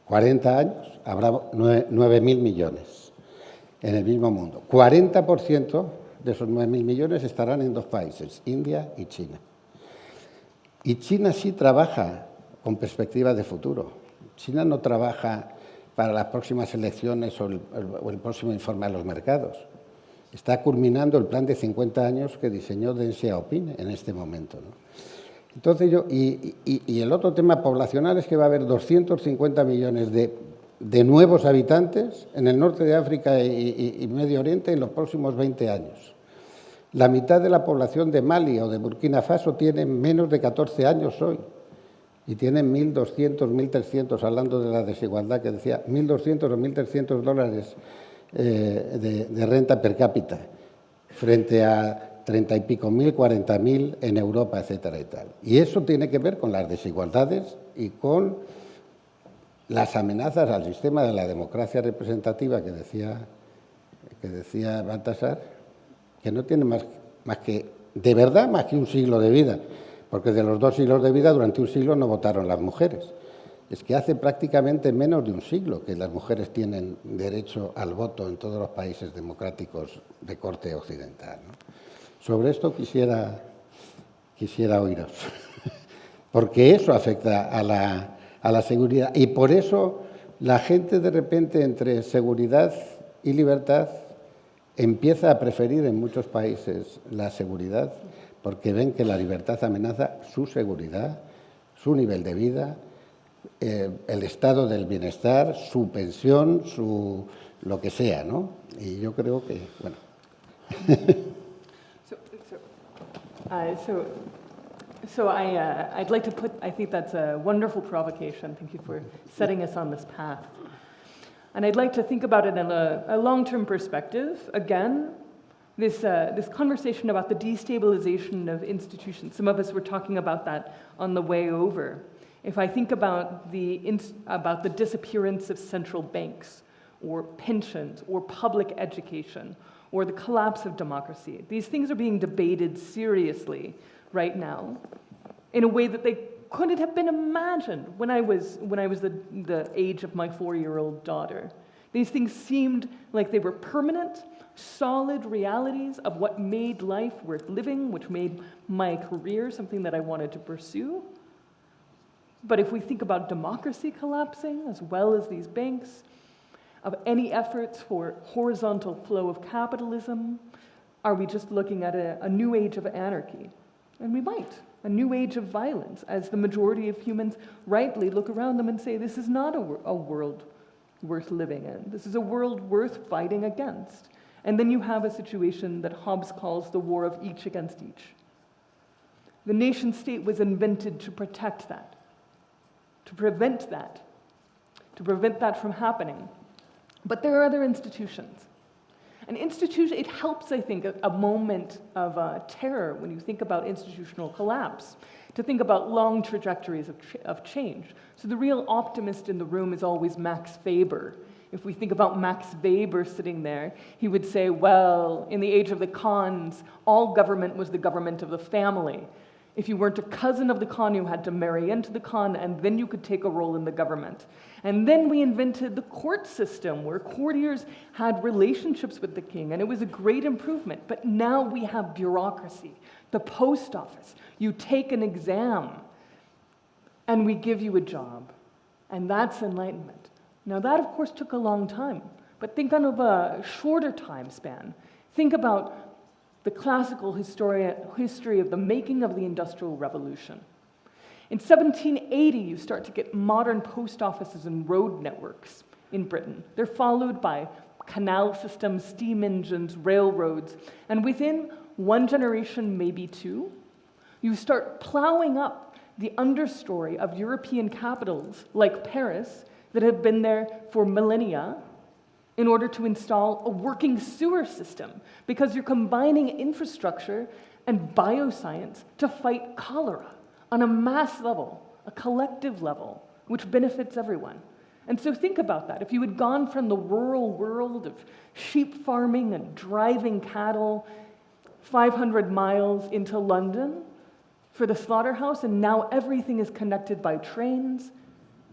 40 años habrá 9.000 millones en el mismo mundo. 40% de esos 9.000 millones estarán en dos países, India y China. Y China sí trabaja con perspectiva de futuro. China no trabaja para las próximas elecciones o el, próximo informe a los mercados. Está culminando el plan de 50 años que diseñó Deng Xiaoping en este momento. Entonces yo, y, el otro tema poblacional es que va a haber 250 millones de de nuevos habitantes en el norte de África y, Medio Oriente en los próximos 20 años. La mitad de la población de Mali o de Burkina Faso tiene menos de 14 años hoy y tienen 1.200, 1.300, hablando de la desigualdad que decía, 1.200 o 1.300 dólares eh, de, renta per cápita frente a 30 y pico mil, 40 mil en Europa, etcétera y tal. Y eso tiene que ver con las desigualdades y con las amenazas al sistema de la democracia representativa que decía, que decía Baltasar, que no tiene más, más que, de verdad, más que un siglo de vida, porque de los dos siglos de vida, durante un siglo no votaron las mujeres. Es que hace prácticamente menos de un siglo que las mujeres tienen derecho al voto en todos los países democráticos de corte occidental. Sobre esto quisiera, quisiera oíros, porque eso afecta a la, a la seguridad. Y por eso la gente de repente entre seguridad y libertad empieza a preferir en muchos países la seguridad porque ven que la libertad amenaza su seguridad, su nivel de vida, eh, el estado del bienestar, su pensión, su lo que sea, ¿no? Y yo creo que, bueno. So I, uh, I'd like to put, I think that's a wonderful provocation. Thank you for setting us on this path. And I'd like to think about it in a, a long-term perspective. Again, this, uh, this conversation about the destabilization of institutions, some of us were talking about that on the way over. If I think about the, about the disappearance of central banks, or pensions, or public education, or the collapse of democracy, these things are being debated seriously right now in a way that they couldn't have been imagined when I was, when I was the, the age of my four year old daughter. These things seemed like they were permanent, solid realities of what made life worth living, which made my career something that I wanted to pursue. But if we think about democracy collapsing as well as these banks, of any efforts for horizontal flow of capitalism? Are we just looking at a, a new age of anarchy? And we might, a new age of violence, as the majority of humans rightly look around them and say, this is not a, a world worth living in. This is a world worth fighting against. And then you have a situation that Hobbes calls the war of each against each. The nation state was invented to protect that, to prevent that, to prevent that from happening. But there are other institutions. An institution, it helps, I think, a, a moment of uh, terror when you think about institutional collapse, to think about long trajectories of, of change. So the real optimist in the room is always Max Weber. If we think about Max Weber sitting there, he would say, well, in the age of the Khans, all government was the government of the family. If you weren't a cousin of the Khan, you had to marry into the Khan, and then you could take a role in the government. And then we invented the court system, where courtiers had relationships with the king, and it was a great improvement. But now we have bureaucracy, the post office. You take an exam, and we give you a job. And that's enlightenment. Now, that, of course, took a long time. But think of a shorter time span. Think about the classical history of the making of the Industrial Revolution. In 1780, you start to get modern post offices and road networks in Britain. They're followed by canal systems, steam engines, railroads, and within one generation, maybe two, you start plowing up the understory of European capitals like Paris that have been there for millennia in order to install a working sewer system because you're combining infrastructure and bioscience to fight cholera on a mass level, a collective level, which benefits everyone. And so think about that. If you had gone from the rural world of sheep farming and driving cattle 500 miles into London for the slaughterhouse, and now everything is connected by trains,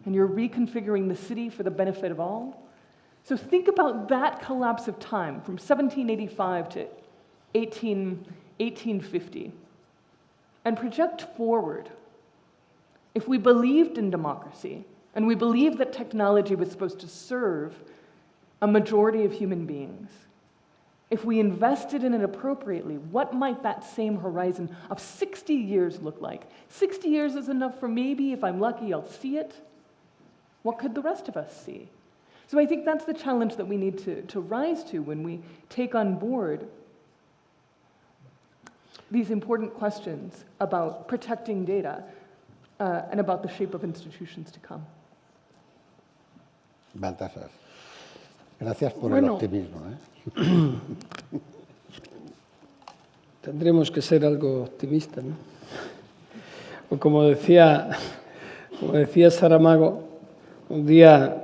and you're reconfiguring the city for the benefit of all, so think about that collapse of time from 1785 to 18, 1850 and project forward. If we believed in democracy and we believed that technology was supposed to serve a majority of human beings, if we invested in it appropriately, what might that same horizon of 60 years look like? 60 years is enough for maybe, if I'm lucky, I'll see it. What could the rest of us see? So I think that's the challenge that we need to, to rise to when we take on board these important questions about protecting data uh, and about the shape of institutions to come. Baltasar, gracias por bueno, el optimismo. ¿eh? tendremos que ser algo optimistas, ¿no? O como decía, como decía Saramago, un día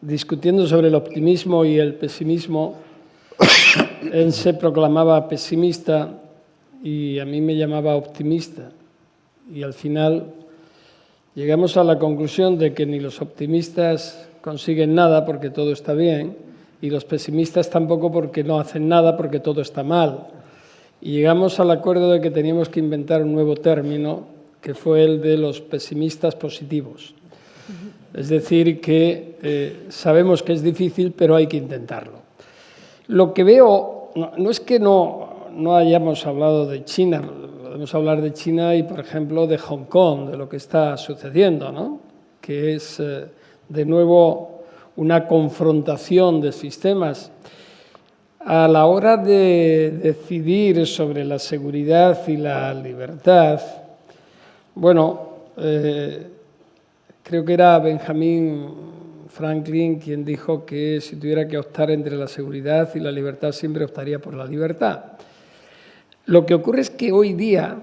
discutiendo sobre el optimismo y el pesimismo, él se proclamaba pesimista y a mí me llamaba optimista. Y al final llegamos a la conclusión de que ni los optimistas consiguen nada porque todo está bien y los pesimistas tampoco porque no hacen nada porque todo está mal. Y llegamos al acuerdo de que teníamos que inventar un nuevo término que fue el de los pesimistas positivos. Es decir, que eh, sabemos que es difícil, pero hay que intentarlo. Lo que veo, no, es que no, no, hayamos hablado de China, podemos hablar de China y, por ejemplo, de Hong Kong, de lo que está sucediendo, ¿no? que es, eh, de nuevo, una confrontación de sistemas. A la hora de decidir sobre la seguridad y la libertad, bueno, eh, Creo que era Benjamin Franklin quien dijo que si tuviera que optar entre la seguridad y la libertad, siempre optaría por la libertad. Lo que ocurre es que hoy día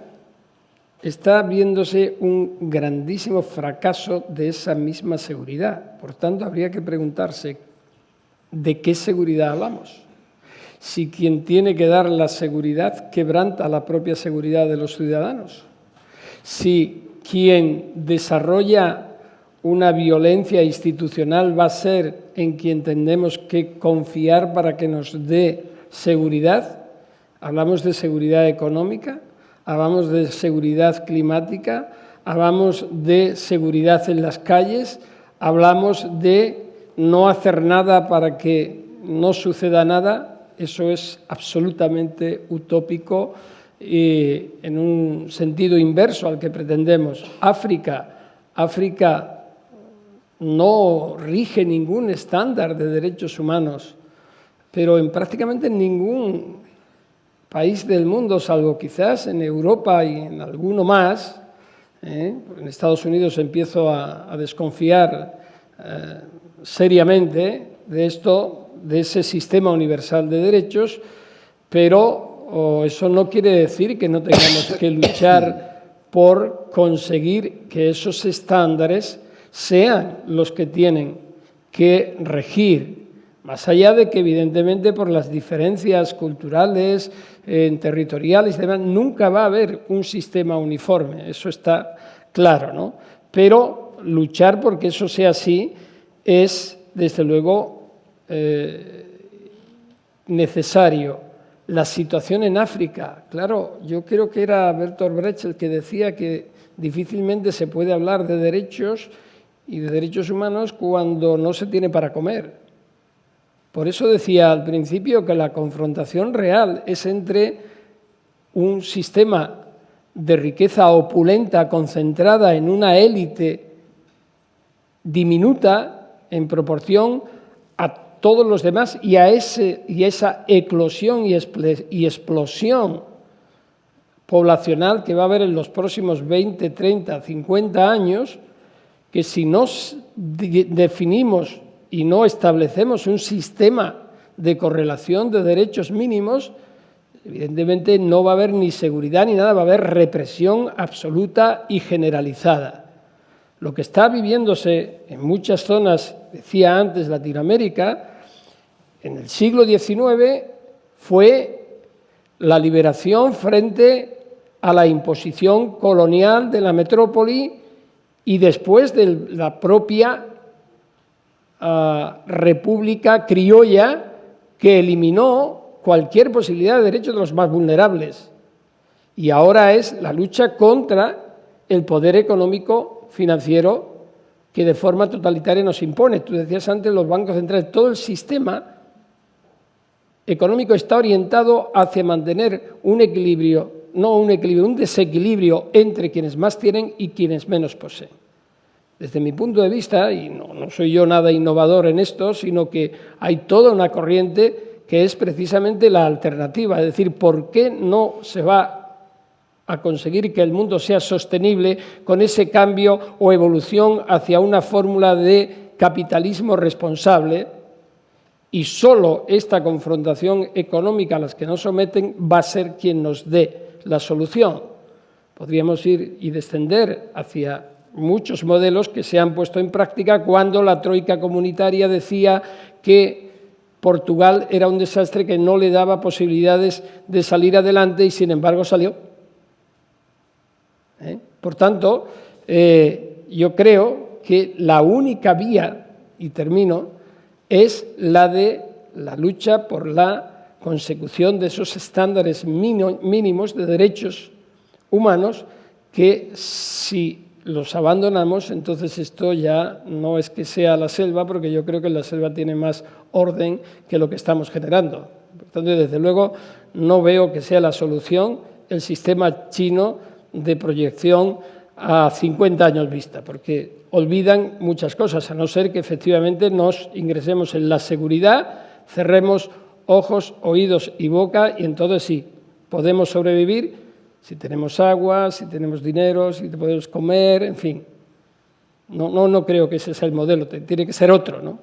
está viéndose un grandísimo fracaso de esa misma seguridad. Por tanto, habría que preguntarse de qué seguridad hablamos. Si quien tiene que dar la seguridad quebranta la propia seguridad de los ciudadanos. Si quien desarrolla una violencia institucional va a ser en quien tendremos que confiar para que nos dé seguridad. Hablamos de seguridad económica, hablamos de seguridad climática, hablamos de seguridad en las calles, hablamos de no hacer nada para que no suceda nada, eso es absolutamente utópico y en un sentido inverso al que pretendemos. África, África no rige ningún estándar de derechos humanos, pero en prácticamente ningún país del mundo, salvo quizás en Europa y en alguno más, ¿eh? en Estados Unidos empiezo a, desconfiar eh, seriamente de esto, de ese sistema universal de derechos, pero eso no quiere decir que no tengamos que luchar por conseguir que esos estándares sean los que tienen que regir, más allá de que evidentemente por las diferencias culturales, eh, territoriales y demás, nunca va a haber un sistema uniforme, eso está claro, ¿no? Pero luchar porque eso sea así es, desde luego, eh, necesario. La situación en África, claro, yo creo que era Bertolt Brecht el que decía que difícilmente se puede hablar de derechos y de derechos humanos cuando no se tiene para comer. Por eso decía al principio que la confrontación real es entre un sistema de riqueza opulenta concentrada en una élite diminuta en proporción a todos los demás y a, ese, y esa eclosión y, y explosión poblacional que va a haber en los próximos 20, 30, 50 años, que si no definimos y no establecemos un sistema de correlación de derechos mínimos, evidentemente no va a haber ni seguridad ni nada, va a haber represión absoluta y generalizada. Lo que está viviéndose en muchas zonas, decía antes Latinoamérica, en el siglo XIX fue la liberación frente a la imposición colonial de la metrópoli y después de la propia ah, república criolla que eliminó cualquier posibilidad de derechos de los más vulnerables. Y ahora es la lucha contra el poder económico financiero que de forma totalitaria nos impone. Tú decías antes los bancos centrales, todo el sistema económico está orientado hacia mantener un equilibrio, no un equilibrio, un desequilibrio entre quienes más tienen y quienes menos poseen. Desde mi punto de vista, y no, no soy yo nada innovador en esto, sino que hay toda una corriente que es precisamente la alternativa, es decir, ¿por qué no se va a conseguir que el mundo sea sostenible con ese cambio o evolución hacia una fórmula de capitalismo responsable? Y solo esta confrontación económica a las que nos someten va a ser quien nos dé la solución. Podríamos ir y descender hacia muchos modelos que se han puesto en práctica cuando la troika comunitaria decía que Portugal era un desastre que no le daba posibilidades de salir adelante y sin embargo salió. ¿Eh? Por tanto, eh, yo creo que la única vía, y termino, es la de la lucha por la consecución de esos estándares mínimos de derechos humanos que si los abandonamos, entonces esto ya no es que sea la selva, porque yo creo que la selva tiene más orden que lo que estamos generando. Por tanto, desde luego, no veo que sea la solución el sistema chino de proyección a 50 años vista, porque olvidan muchas cosas, a no ser que efectivamente nos ingresemos en la seguridad, cerremos ojos, oídos y boca y entonces sí, podemos sobrevivir si tenemos agua, si tenemos dinero, si podemos comer, en fin. No, no, no creo que ese sea el modelo, tiene que ser otro, ¿no?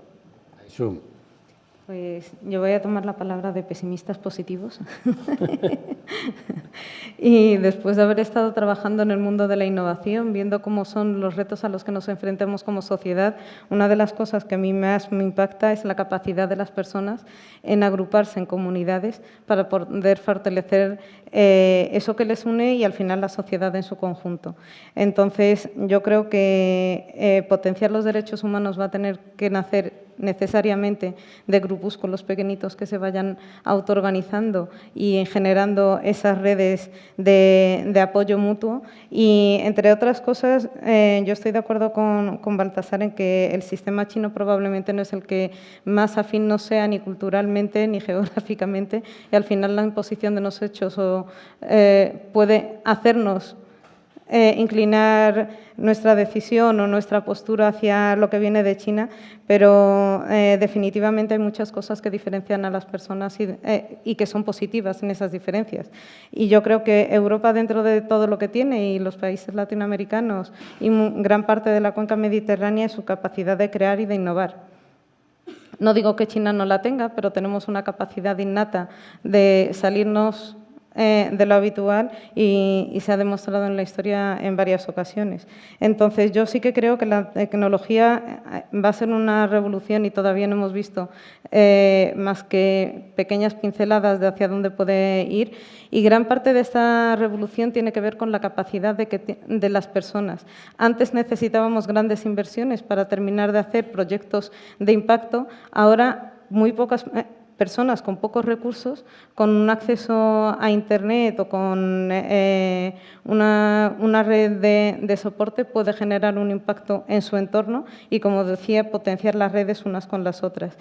Pues yo voy a tomar la palabra de pesimistas positivos. y después de haber estado trabajando en el mundo de la innovación, viendo cómo son los retos a los que nos enfrentamos como sociedad, una de las cosas que a mí más me impacta es la capacidad de las personas en agruparse en comunidades para poder fortalecer eh, eso que les une y al final la sociedad en su conjunto. Entonces, yo creo que eh, potenciar los derechos humanos va a tener que nacer necesariamente de grupúsculos pequeñitos que se vayan autoorganizando y generando esas redes de, apoyo mutuo. Y, entre otras cosas, eh, yo estoy de acuerdo con, Baltasar en que el sistema chino probablemente no es el que más afín no sea ni culturalmente ni geográficamente y al final la imposición de los hechos eh, puede hacernos eh, inclinar nuestra decisión o nuestra postura hacia lo que viene de China, pero eh, definitivamente hay muchas cosas que diferencian a las personas y, eh, y, que son positivas en esas diferencias. Y yo creo que Europa, dentro de todo lo que tiene, y los países latinoamericanos y gran parte de la cuenca mediterránea, es su capacidad de crear y de innovar. No digo que China no la tenga, pero tenemos una capacidad innata de salirnos eh, de lo habitual y, se ha demostrado en la historia en varias ocasiones. Entonces, yo sí que creo que la tecnología eh, va a ser una revolución y todavía no hemos visto eh, más que pequeñas pinceladas de hacia dónde puede ir y gran parte de esta revolución tiene que ver con la capacidad de, que, de las personas. Antes necesitábamos grandes inversiones para terminar de hacer proyectos de impacto, ahora muy pocas personas con pocos recursos, con un acceso a Internet o con eh, una, red de, soporte, puede generar un impacto en su entorno y, como decía, potenciar las redes unas con las otras.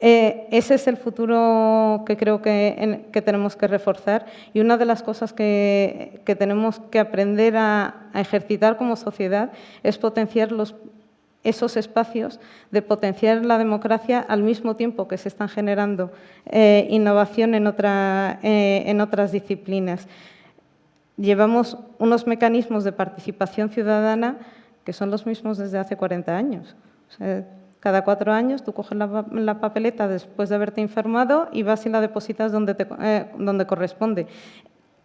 Eh, ese es el futuro que creo que, tenemos que reforzar y una de las cosas que, tenemos que aprender a, a ejercitar como sociedad es potenciar los esos espacios de potenciar la democracia al mismo tiempo que se están generando eh, innovación en, eh, en otras disciplinas. Llevamos unos mecanismos de participación ciudadana que son los mismos desde hace 40 años. cada cuatro años tú coges la, papeleta después de haberte informado y vas y la depositas donde, eh, donde corresponde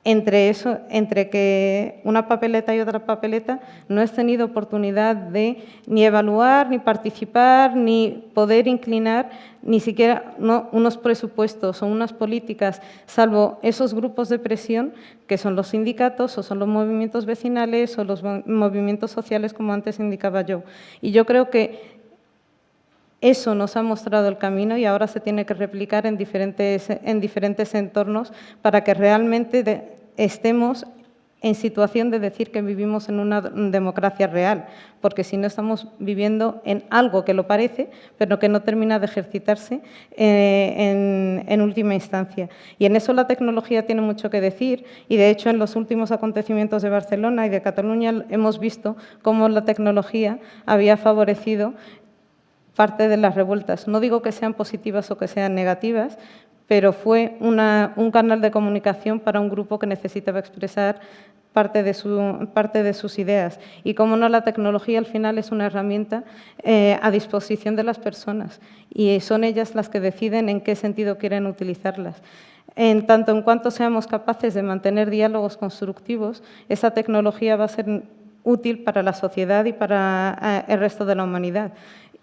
entre, eso, entre que una papeleta y otra papeleta no has tenido oportunidad de ni evaluar, ni participar, ni poder inclinar ni siquiera unos presupuestos o unas políticas, salvo esos grupos de presión que son los sindicatos o son los movimientos vecinales o los movimientos sociales, como antes indicaba yo. Y yo creo que eso nos ha mostrado el camino y ahora se tiene que replicar en diferentes, en diferentes entornos para que realmente estemos en situación de decir que vivimos en una democracia real, porque si no estamos viviendo en algo que lo parece, pero que no termina de ejercitarse eh, en, última instancia. Y en eso la tecnología tiene mucho que decir, y de hecho en los últimos acontecimientos de Barcelona y de Cataluña hemos visto cómo la tecnología había favorecido parte de las revueltas. No digo que sean positivas o que sean negativas, pero fue un canal de comunicación para un grupo que necesitaba expresar parte de, sus ideas. Y como no, la tecnología al final es una herramienta eh, a disposición de las personas y son ellas las que deciden en qué sentido quieren utilizarlas. En tanto en cuanto seamos capaces de mantener diálogos constructivos, esa tecnología va a ser útil para la sociedad y para eh, el resto de la humanidad.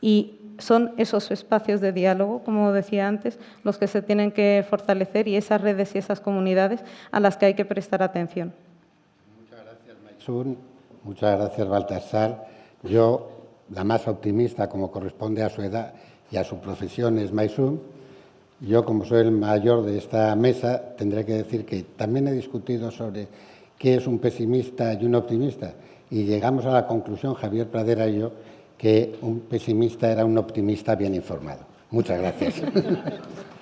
Y son esos espacios de diálogo, como decía antes, los que se tienen que fortalecer y esas redes y esas comunidades a las que hay que prestar atención. Muchas gracias, Maisun. Muchas gracias, Baltasar. Yo, la más optimista, como corresponde a su edad y a su profesión, es Maisun. Yo, como soy el mayor de esta mesa, tendré que decir que también he discutido sobre qué es un pesimista y un optimista. Y llegamos a la conclusión, Javier Pradera y yo, que un pesimista era un optimista bien informado. Muchas gracias.